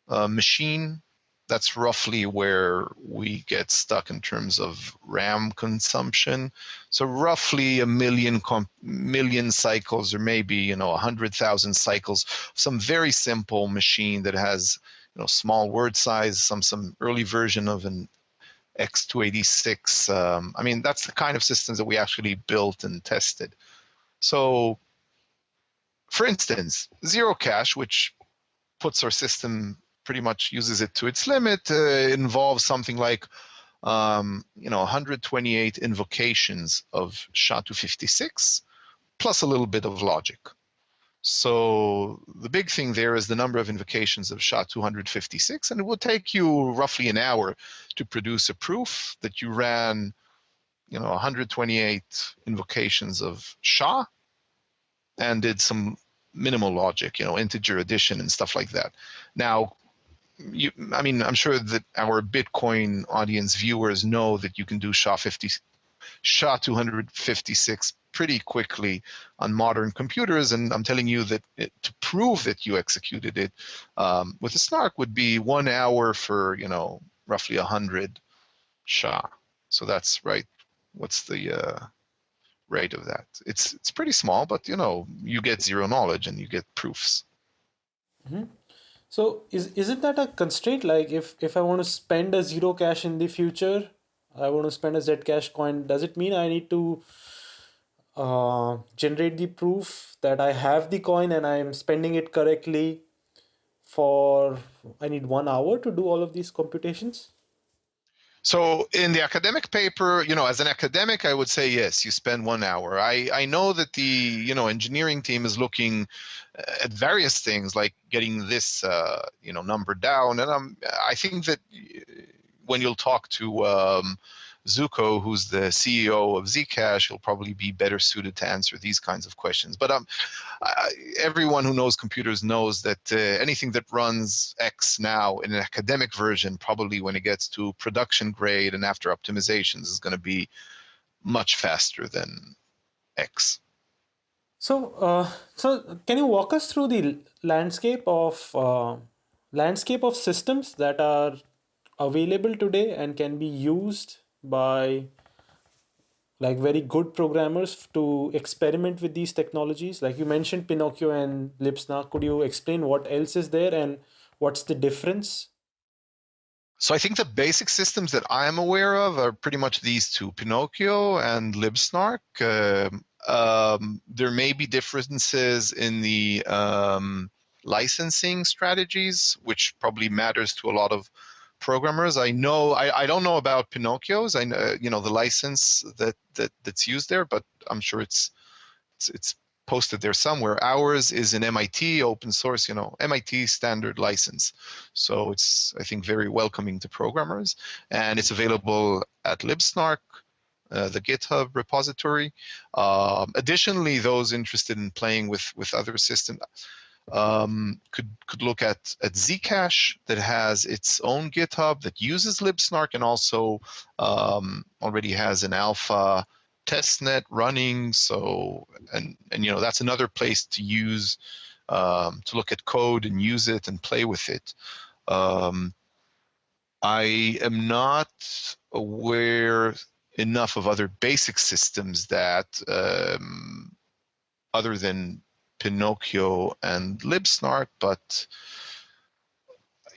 uh, machine. That's roughly where we get stuck in terms of RAM consumption. So roughly a million million cycles, or maybe you know a hundred thousand cycles. Some very simple machine that has you know small word size, some some early version of an X286. Um, I mean, that's the kind of systems that we actually built and tested. So for instance, Zerocash, which puts our system pretty much uses it to its limit, uh, involves something like um, you know 128 invocations of SHA-256 plus a little bit of logic. So the big thing there is the number of invocations of SHA-256, and it will take you roughly an hour to produce a proof that you ran, you know, 128 invocations of SHA and did some minimal logic, you know, integer addition and stuff like that. Now, you, I mean, I'm sure that our Bitcoin audience viewers know that you can do SHA-50, SHA-256 pretty quickly on modern computers, and I'm telling you that it, to prove that you executed it um, with a snark would be one hour for, you know, roughly 100 SHA. So that's right. What's the uh, rate of that. It's it's pretty small, but you know you get zero knowledge and you get proofs. Mm-hmm. So is isn't that a constraint? Like if if I want to spend a Zerocash in the future, I want to spend a Zcash coin. Does it mean I need to uh, generate the proof that I have the coin and I'm spending it correctly for I need one hour to do all of these computations? So in the academic paper, you know, as an academic, I would say yes, you spend one hour. I, I know that the you know engineering team is looking uh, at various things like getting this uh, you know number down, and I'm I think that uh, when you'll talk to um, Zooko, who's the CEO of Zcash, he'll probably be better suited to answer these kinds of questions. But um, I, everyone who knows computers knows that uh, anything that runs X now in an academic version, probably when it gets to production grade and after optimizations, is going to be much faster than X. So, uh, so can you walk us through the landscape of uh, landscape of systems that are available today and can be used by like very good programmers to experiment with these technologies. Like you mentioned pinocchio and libsnark could you explain what else is there and what's the difference? So i think the basic systems that i'm aware of are pretty much these two pinocchio and libsnark uh, um, there may be differences in the um, licensing strategies which probably matters to a lot of programmers. I know I, I don't know about Pinocchio's. I know you know the license that that that's used there, but I'm sure it's it's, it's posted there somewhere. Ours is an MIT open source, you know, MIT standard license. So it's I think very welcoming to programmers, and it's available at libsnark. Uh, the GitHub repository. Um, additionally, those interested in playing with with other systems, um, could could look at at Zcash that has its own GitHub that uses libsnark and also um, already has an alpha testnet running. So and and you know that's another place to use um, to look at code and use it and play with it. Um, I am not aware enough of other basic systems that um, other than Pinocchio and Libsnark, but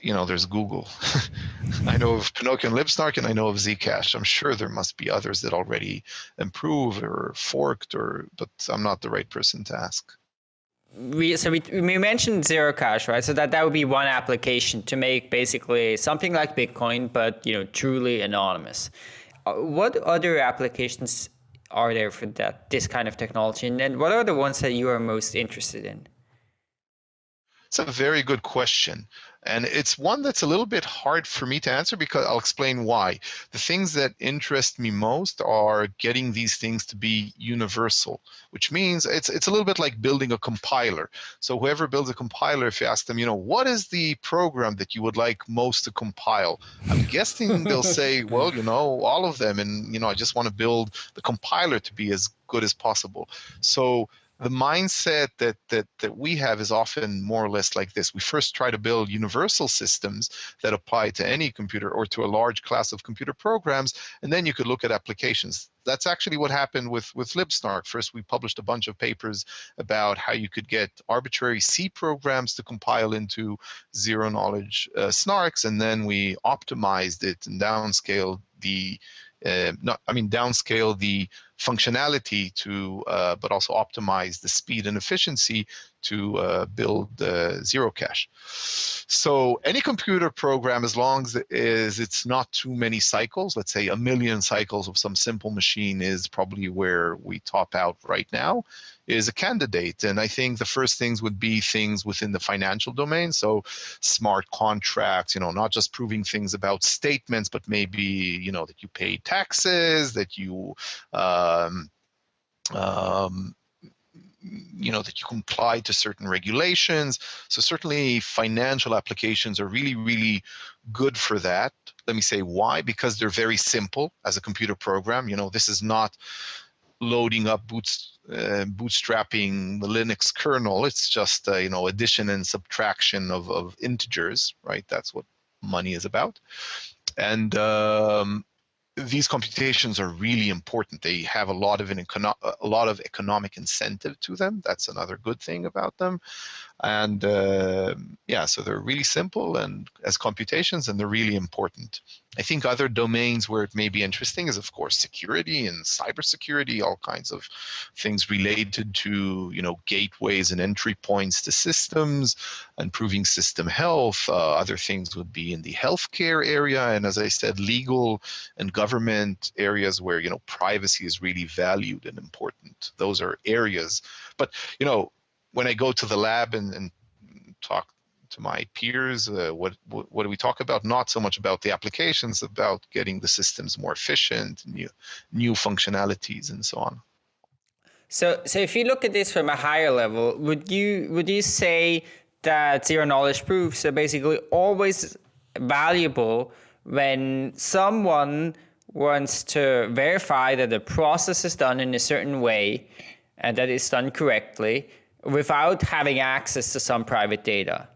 you know, there's Google. [laughs] I know of Pinocchio and Libsnark, and I know of Zcash. I'm sure there must be others that already improved or forked, or but I'm not the right person to ask. We so we, we mentioned Zerocash, right? So that that would be one application to make basically something like Bitcoin, but you know, truly anonymous. Uh, what other applications are there for that this kind of technology? And then what are the ones that you are most interested in? It's a very good question and it's one that's a little bit hard for me to answer because I'll explain why. The things that interest me most are getting these things to be universal, which means it's it's a little bit like building a compiler. So whoever builds a compiler, if you ask them, you know, what is the program that you would like most to compile? I'm guessing they'll say, [laughs] well, you know, all of them, and you know, I just want to build the compiler to be as good as possible. So the mindset that that that we have is often more or less like this. We first try to build universal systems that apply to any computer or to a large class of computer programs and then you could look at applications. That's actually what happened with with libsnark. First we published a bunch of papers about how you could get arbitrary c programs to compile into zero knowledge uh, snarks and then we optimized it and downscaled the uh, not, I mean, downscale the functionality to, uh, but also optimize the speed and efficiency to uh, build Zerocash. So any computer program, as long as, as it's not too many cycles, let's say a million cycles of some simple machine is probably where we top out right now, is a candidate. And I think the first things would be things within the financial domain. So smart contracts, you know, not just proving things about statements, but maybe, you know, that you pay taxes, that you, um, um, you know that you comply to certain regulations so certainly financial applications are really really good for that let me say why because they're very simple as a computer program you know this is not loading up boots, uh, bootstrapping the Linux kernel. It's just uh, you know addition and subtraction of, of integers, right? That's what money is about. And um, these computations are really important. They have a lot of an econo- a lot of economic incentive to them. That's another good thing about them. And uh, yeah, so they're really simple and as computations, and they're really important. I think other domains where it may be interesting is, of course, security and cybersecurity, all kinds of things related to, you know, gateways and entry points to systems, improving system health. Uh, other things would be in the healthcare area, and as I said, legal and government areas where you know privacy is really valued and important. Those are areas. But you know, when I go to the lab and, and talk to my peers, uh, what, what, what do we talk about? Not so much about the applications, about getting the systems more efficient, new new functionalities, and so on. So, so if you look at this from a higher level, would you would you say that zero knowledge proofs are basically always valuable when someone wants to verify that the process is done in a certain way and that it's done correctly without having access to some private data?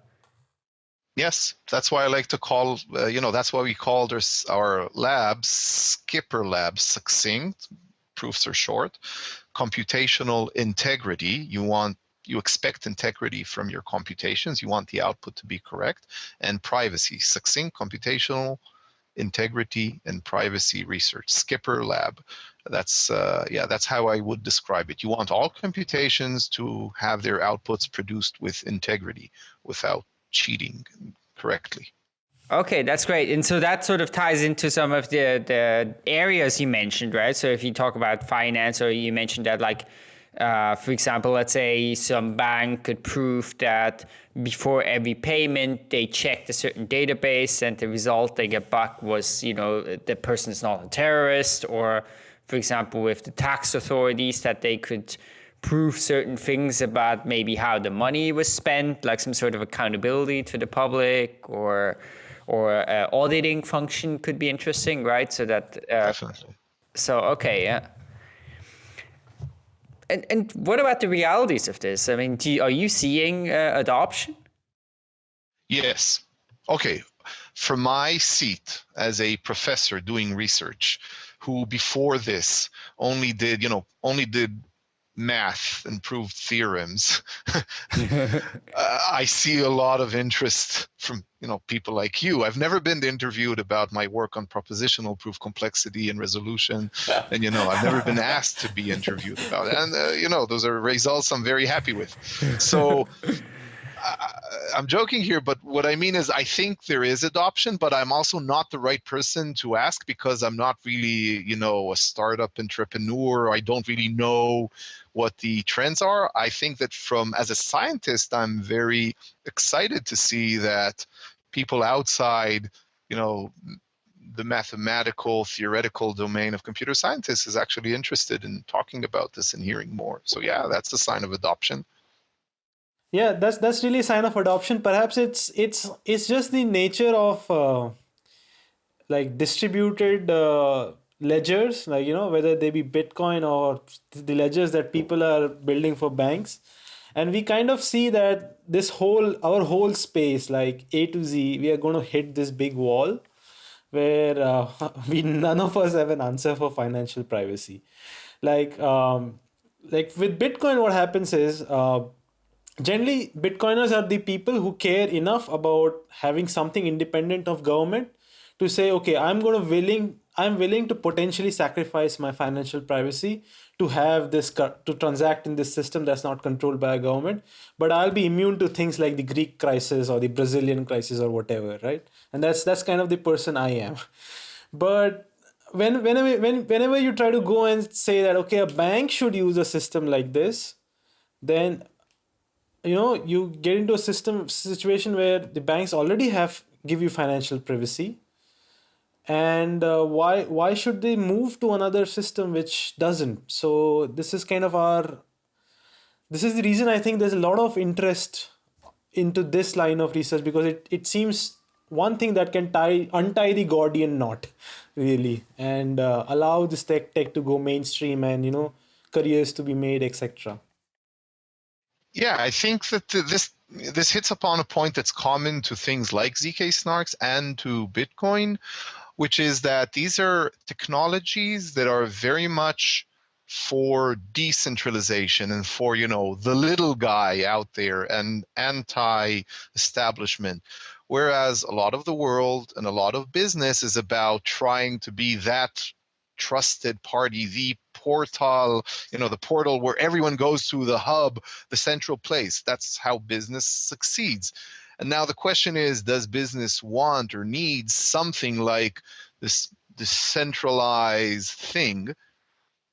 Yes, that's why I like to call, uh, you know, that's why we called our, our labs SCIPR Labs succinct. Proofs are short. Computational integrity. You want you expect integrity from your computations. You want the output to be correct. And privacy, succinct computational integrity and privacy research. SCIPR Lab. That's uh, yeah, that's how I would describe it. You want all computations to have their outputs produced with integrity, without cheating correctly. Okay, that's great. And so that sort of ties into some of the, the areas you mentioned, right? So if you talk about finance or you mentioned that like, uh, for example, let's say some bank could prove that before every payment they checked a certain database and the result they get back was, you know, the person is not a terrorist or, for example, with the tax authorities that they could prove certain things about maybe how the money was spent, like some sort of accountability to the public or or uh, auditing function could be interesting, right? So that uh, definitely. So okay, yeah. And and what about the realities of this? I mean, you, are you seeing uh, adoption? Yes. Okay. From my seat as a professor doing research, who before this only did, you know, only did math and proved theorems. [laughs] uh, I see a lot of interest from you know people like you. I've never been interviewed about my work on propositional proof complexity and resolution, and you know I've never been asked to be interviewed about it. And uh, you know those are results I'm very happy with. So. I'm joking here, but what I mean is I think there is adoption, but I'm also not the right person to ask because I'm not really, you know, a startup entrepreneur. I don't really know what the trends are. I think that from as a scientist, I'm very excited to see that people outside, you know, the mathematical theoretical domain of computer scientists is actually interested in talking about this and hearing more. So yeah, that's a sign of adoption. Yeah, that's that's really a sign of adoption. Perhaps it's it's it's just the nature of uh, like distributed uh, ledgers like you know whether they be bitcoin or the ledgers that people are building for banks and we kind of see that this whole our whole space like a to z we are going to hit this big wall where uh, [laughs] we none of us have an answer for financial privacy like um like with bitcoin what happens is uh generally bitcoiners are the people who care enough about having something independent of government to say okay i'm going to willing I'm willing to potentially sacrifice my financial privacy to have this to transact in this system that's not controlled by a government but I'll be immune to things like the Greek crisis or the Brazilian crisis or whatever right? And that's that's kind of the person I am. [laughs] But when whenever when whenever you try to go and say that okay a bank should use a system like this then you know you get into a system situation where the banks already have give you financial privacy. And uh, why why should they move to another system which doesn't? So this is kind of our this is the reason i think there's a lot of interest into this line of research because it, it seems one thing that can tie untie the gordian knot really and uh, allow this tech tech to go mainstream and you know careers to be made etc yeah i think that this this hits upon a point that's common to things like zk snarks and to bitcoin which is that these are technologies that are very much for decentralization and for you know the little guy out there and anti-establishment. Whereas a lot of the world and a lot of business is about trying to be that trusted party the portal you know the portal where everyone goes to the hub the central place that's how business succeeds and now the question is does business want or need something like this decentralized thing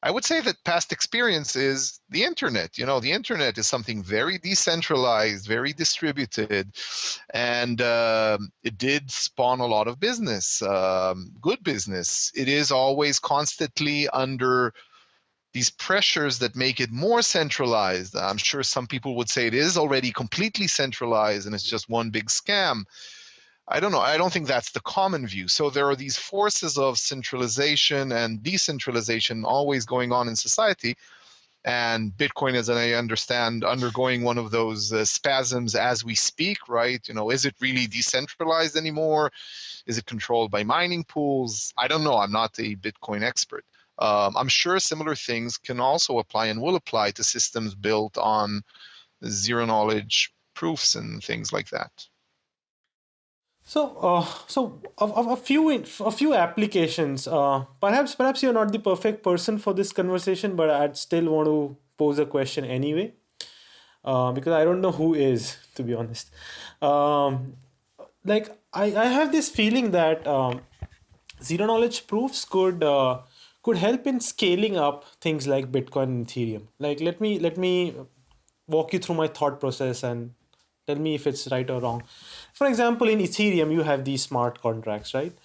I would say that past experience is the internet. You know, the internet is something very decentralized, very distributed, and uh, it did spawn a lot of business, um, good business. It is always constantly under these pressures that make it more centralized. I'm sure some people would say it is already completely centralized and it's just one big scam. I don't know. I don't think that's the common view. So there are these forces of centralization and decentralization always going on in society. And Bitcoin, as I understand, undergoing one of those uh, spasms as we speak, right? You know, is it really decentralized anymore? Is it controlled by mining pools? I don't know. I'm not a Bitcoin expert. Um, I'm sure similar things can also apply and will apply to systems built on zero knowledge proofs and things like that. So, uh, so a, few a few applications. Uh, perhaps perhaps you're not the perfect person for this conversation, but I'd still want to pose a question anyway, uh, because I don't know who is to be honest. Um, like I, I have this feeling that um, zero knowledge proofs could uh, could help in scaling up things like Bitcoin and Ethereum. Like let me let me walk you through my thought process and tell me if it's right or wrong. For example in ethereum you have these smart contracts right?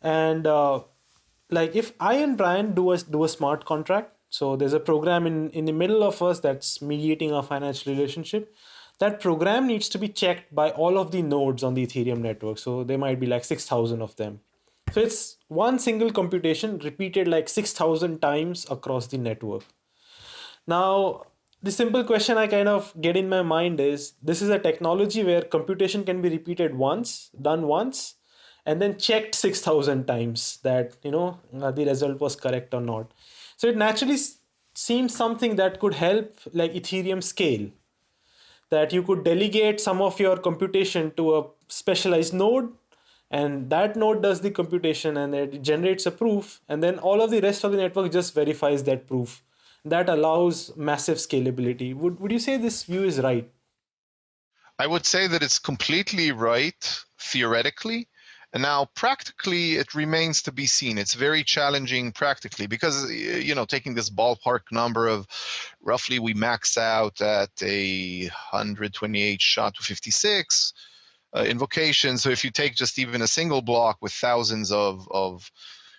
And uh, like if i and brian do a do a smart contract so there's a program in in the middle of us that's mediating our financial relationship that program needs to be checked by all of the nodes on the ethereum network. So there might be like 6000 of them so it's one single computation repeated like 6000 times across the network now the simple question I kind of get in my mind is this is a technology where computation can be repeated once, done once, and then checked 6,000 times that, you know, uh, the result was correct or not. So it naturally seems something that could help like Ethereum scale that you could delegate some of your computation to a specialized node and that node does the computation and it generates a proof and then all of the rest of the network just verifies that proof that allows massive scalability. Would, would you say this view is right? I would say that it's completely right theoretically. And now practically it remains to be seen. It's very challenging practically because, you know, taking this ballpark number of roughly we max out at a 128 SHA-256 uh, invocation. So if you take just even a single block with thousands of, of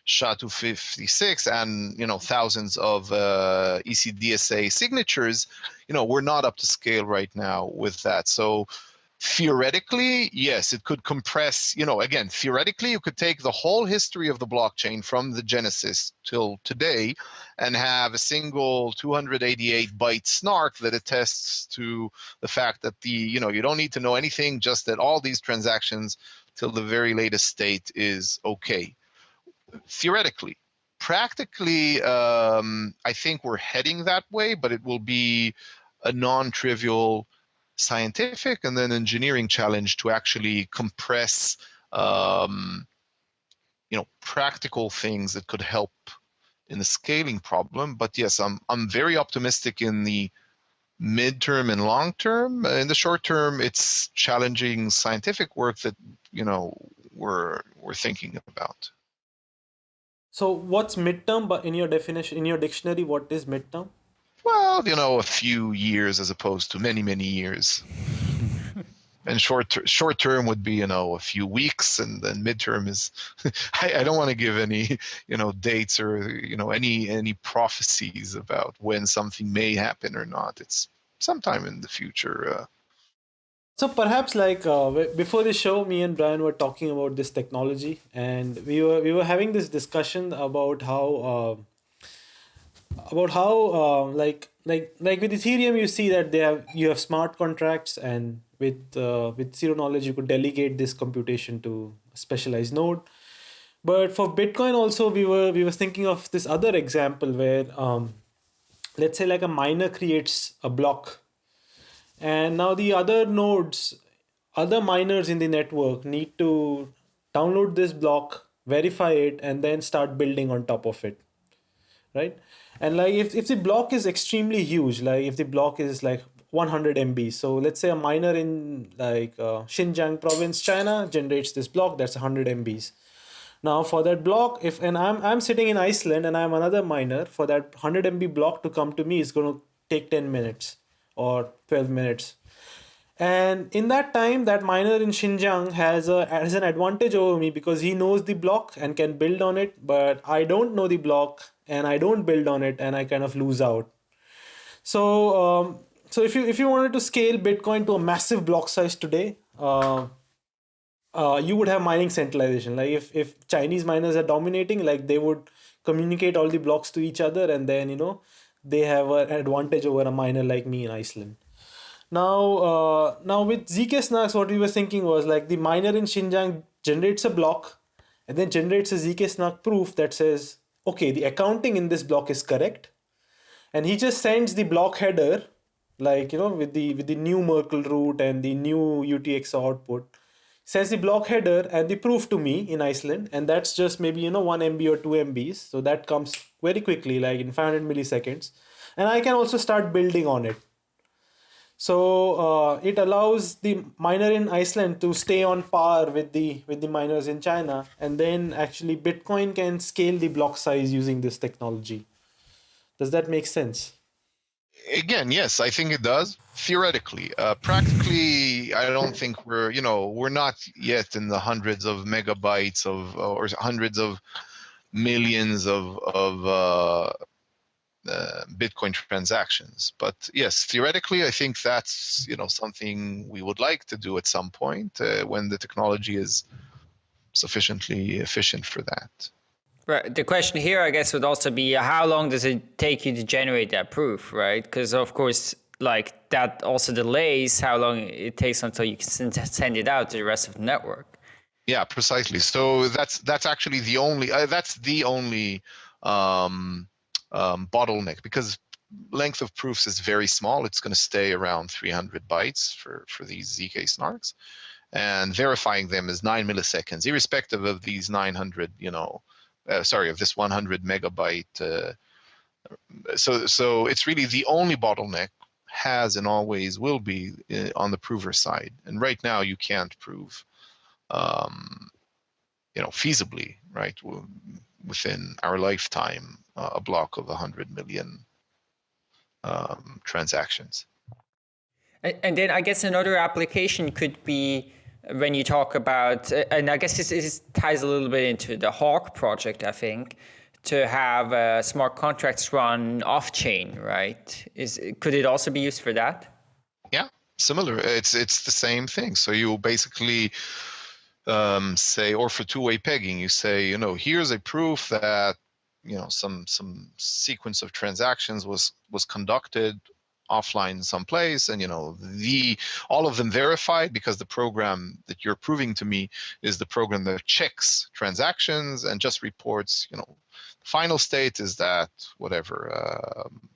SHA-256 and you know thousands of uh, ECDSA signatures, you know we're not up to scale right now with that. So theoretically, yes, it could compress. You know, again, theoretically, you could take the whole history of the blockchain from the genesis till today, and have a single 288 byte snark that attests to the fact that the you know you don't need to know anything, just that all these transactions till the very latest state is okay theoretically. Practically, um, I think we're heading that way, but it will be a non-trivial scientific and then engineering challenge to actually compress um, you know practical things that could help in the scaling problem but yes i'm i'm very optimistic in the midterm and long term in the short term it's challenging scientific work that you know we're we're thinking about so what's midterm? But in your definition, in your dictionary, what is midterm? Well, you know, a few years as opposed to many, many years. [laughs] and short ter- short term would be you know a few weeks, and then midterm is. [laughs] I, I don't want to give any you know dates or you know any any prophecies about when something may happen or not. It's sometime in the future. Uh, so perhaps like uh, before the show, me and Brian were talking about this technology, and we were we were having this discussion about how uh, about how uh, like like like with Ethereum, you see that they have you have smart contracts, and with uh, with zero knowledge, you could delegate this computation to a specialized node. But for Bitcoin, also we were we were thinking of this other example where um, let's say like a miner creates a block and now the other nodes other miners in the network need to download this block verify it and then start building on top of it right and like if, if the block is extremely huge like if the block is like 100 MB. So let's say a miner in like uh, Xinjiang province, China generates this block that's 100 MBs. Now for that block, if and I'm I'm sitting in Iceland and I'm another miner, for that 100 MB block to come to me is going to take 10 minutes or 12 minutes. And in that time, that miner in Xinjiang has a has an advantage over me because he knows the block and can build on it, but I don't know the block and I don't build on it and I kind of lose out. So um, so if you if you wanted to scale Bitcoin to a massive block size today, uh, uh, you would have mining centralization. Like if if Chinese miners are dominating, like they would communicate all the blocks to each other, and then you know they have an advantage over a miner like me in Iceland. Now, uh, now with zk snarks, what we were thinking was like the miner in Xinjiang generates a block, and then generates a zk snark proof that says, okay, the accounting in this block is correct, and he just sends the block header like you know with the with the new Merkle root and the new UTXO output. Sends the block header and the proof to me in Iceland and that's just maybe you know 1 MB or 2 MBs so that comes very quickly like in 500 milliseconds. And I can also start building on it so uh, it allows the miner in Iceland to stay on par with the with the miners in China and then actually Bitcoin can scale the block size using this technology does that make sense again, yes, I think it does. Theoretically, uh, practically, I don't think we're you know we're not yet in the hundreds of megabytes of or hundreds of millions of of uh, uh, Bitcoin transactions. But yes, theoretically, I think that's you know something we would like to do at some point uh, when the technology is sufficiently efficient for that. Right. The question here, I guess, would also be how long does it take you to generate that proof, right? Because of course, like that also delays how long it takes until you can send it out to the rest of the network. Yeah, precisely. So that's that's actually the only uh, that's the only um, um, bottleneck because length of proofs is very small. It's going to stay around 300 bytes for for these zk snarks, and verifying them is nine milliseconds, irrespective of these 900, you know, uh, sorry, of this 100 megabyte. Uh, so, so it's really the only bottleneck has and always will be uh, on the prover side. And right now, you can't prove, um, you know, feasibly, right, within our lifetime, uh, a block of 100 million um, transactions. And then I guess another application could be when you talk about, uh, and I guess this, this ties a little bit into the Hawk project, I think, to have uh, smart contracts run off chain, right? Is could it also be used for that? Yeah, similar. It's it's the same thing. So you basically um, say, or for two-way pegging, you say, you know, here's a proof that you know some some sequence of transactions was was conducted offline someplace and you know the all of them verified because the program that you're proving to me is the program that checks transactions and just reports you know the final state is that whatever um,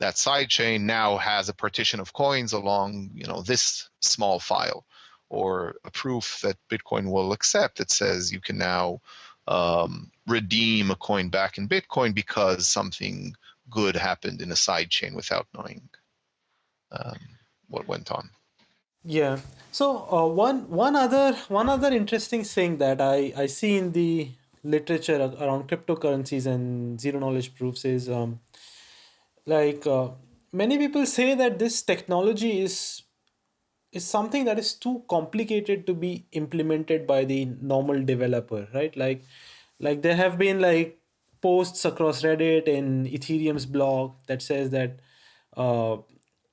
that side chain now has a partition of coins along you know this small file or a proof that bitcoin will accept that says you can now um, redeem a coin back in bitcoin because something good happened in a side chain without knowing um, what went on. Yeah. So uh, one one other one other interesting thing that I I see in the literature around cryptocurrencies and zero knowledge proofs is um, like uh, many people say that this technology is is something that is too complicated to be implemented by the normal developer right? Like like there have been like posts across Reddit and Ethereum's blog that says that uh,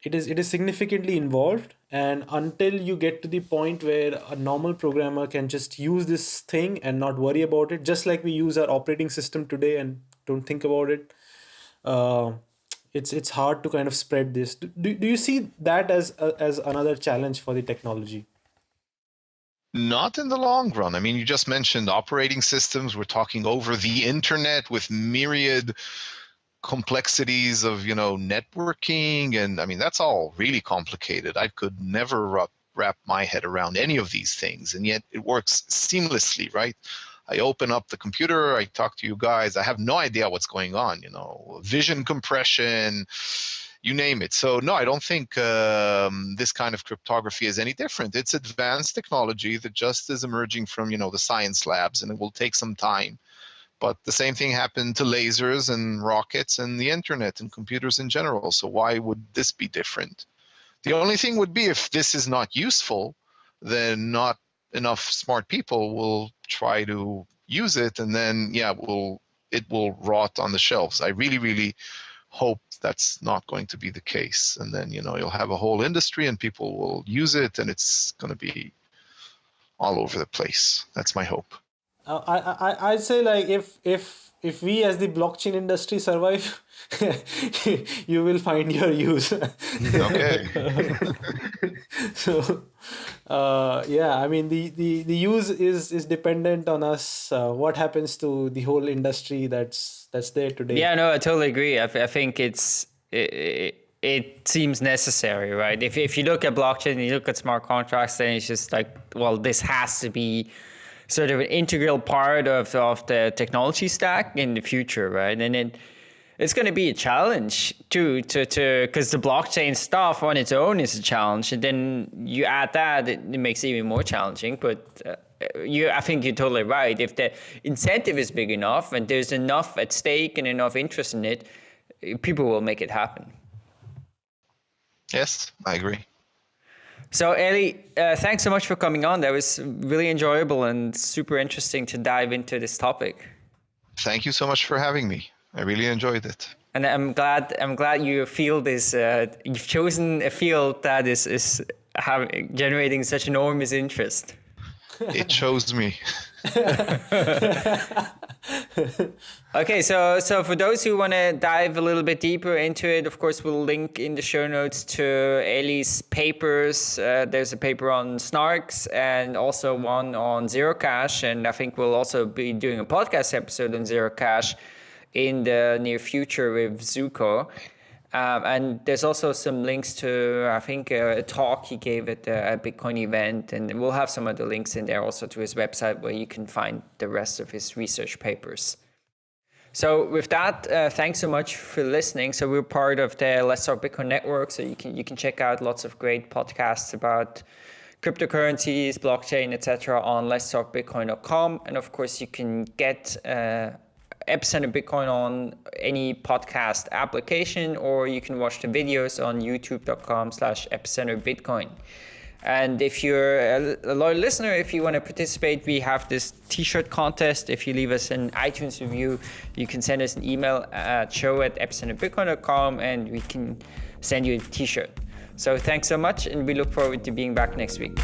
it is it is significantly involved. And until you get to the point where a normal programmer can just use this thing and not worry about it just like we use our operating system today and don't think about it uh, it's it's hard to kind of spread this. Do, do you see that as as another challenge for the technology? Not in the long run. I mean, you just mentioned operating systems. We're talking over the internet with myriad complexities of you know networking. And i mean that's all really complicated. I could never wrap, wrap my head around any of these things. And yet it works seamlessly right i open up the computer i talk to you guys i have no idea what's going on you know vision compression you name it so no i don't think um, this kind of cryptography is any different it's advanced technology that just is emerging from you know the science labs and it will take some time but the same thing happened to lasers and rockets and the internet and computers in general. So why would this be different? The only thing would be if this is not useful, then not enough smart people will try to use it and then yeah, will it will rot on the shelves. I really, really hope that's not going to be the case. And then, you know, you'll have a whole industry and people will use it and it's going to be all over the place. That's my hope. I, I I'd say like if if if we as the blockchain industry survive, [laughs] you will find your use. [laughs] okay. [laughs] so, uh, yeah, I mean the, the the use is is dependent on us. Uh, what happens to the whole industry that's that's there today? Yeah, no, I totally agree. I, I think it's. It, it seems necessary, right? If, if you look at blockchain, you look at smart contracts, then it's just like, well, this has to be sort of an integral part of, of the technology stack in the future, right? And it, it's going to be a challenge too, to to because the blockchain stuff on its own is a challenge, and then you add that, it, it makes it even more challenging. But uh, you, I think you're totally right. If the incentive is big enough and there's enough at stake and enough interest in it, people will make it happen. Yes, I agree. So, Eli, uh, thanks so much for coming on. That was really enjoyable and super interesting to dive into this topic. Thank you so much for having me. I really enjoyed it. And I'm glad I'm glad your field is uh, you've chosen a field that is is having, generating such enormous interest. It chose me. [laughs] okay, so so for those who want to dive a little bit deeper into it, of course, we'll link in the show notes to Eli's papers. Uh, there's a paper on Snarks and also one on Zerocash, and I think we'll also be doing a podcast episode on Zerocash in the near future with Zooko. Um, and there's also some links to, I think, a talk he gave at a Bitcoin event. And we'll have some of the links in there also to his website where you can find the rest of his research papers. So with that, uh, thanks so much for listening. So we're part of the Let's Talk Bitcoin network. So you can you can check out lots of great podcasts about cryptocurrencies, blockchain, etc. on Let's Talk Bitcoin.com. And of course, you can get uh, Epicenter Bitcoin on any podcast application, or you can watch the videos on youtube.com slash epicenter Bitcoin. And if you're a loyal listener, if you want to participate, we have this t-shirt contest. If you leave us an iTunes review, you can send us an email at show at epicenterbitcoin.com and we can send you a t-shirt. So thanks so much and we look forward to being back next week.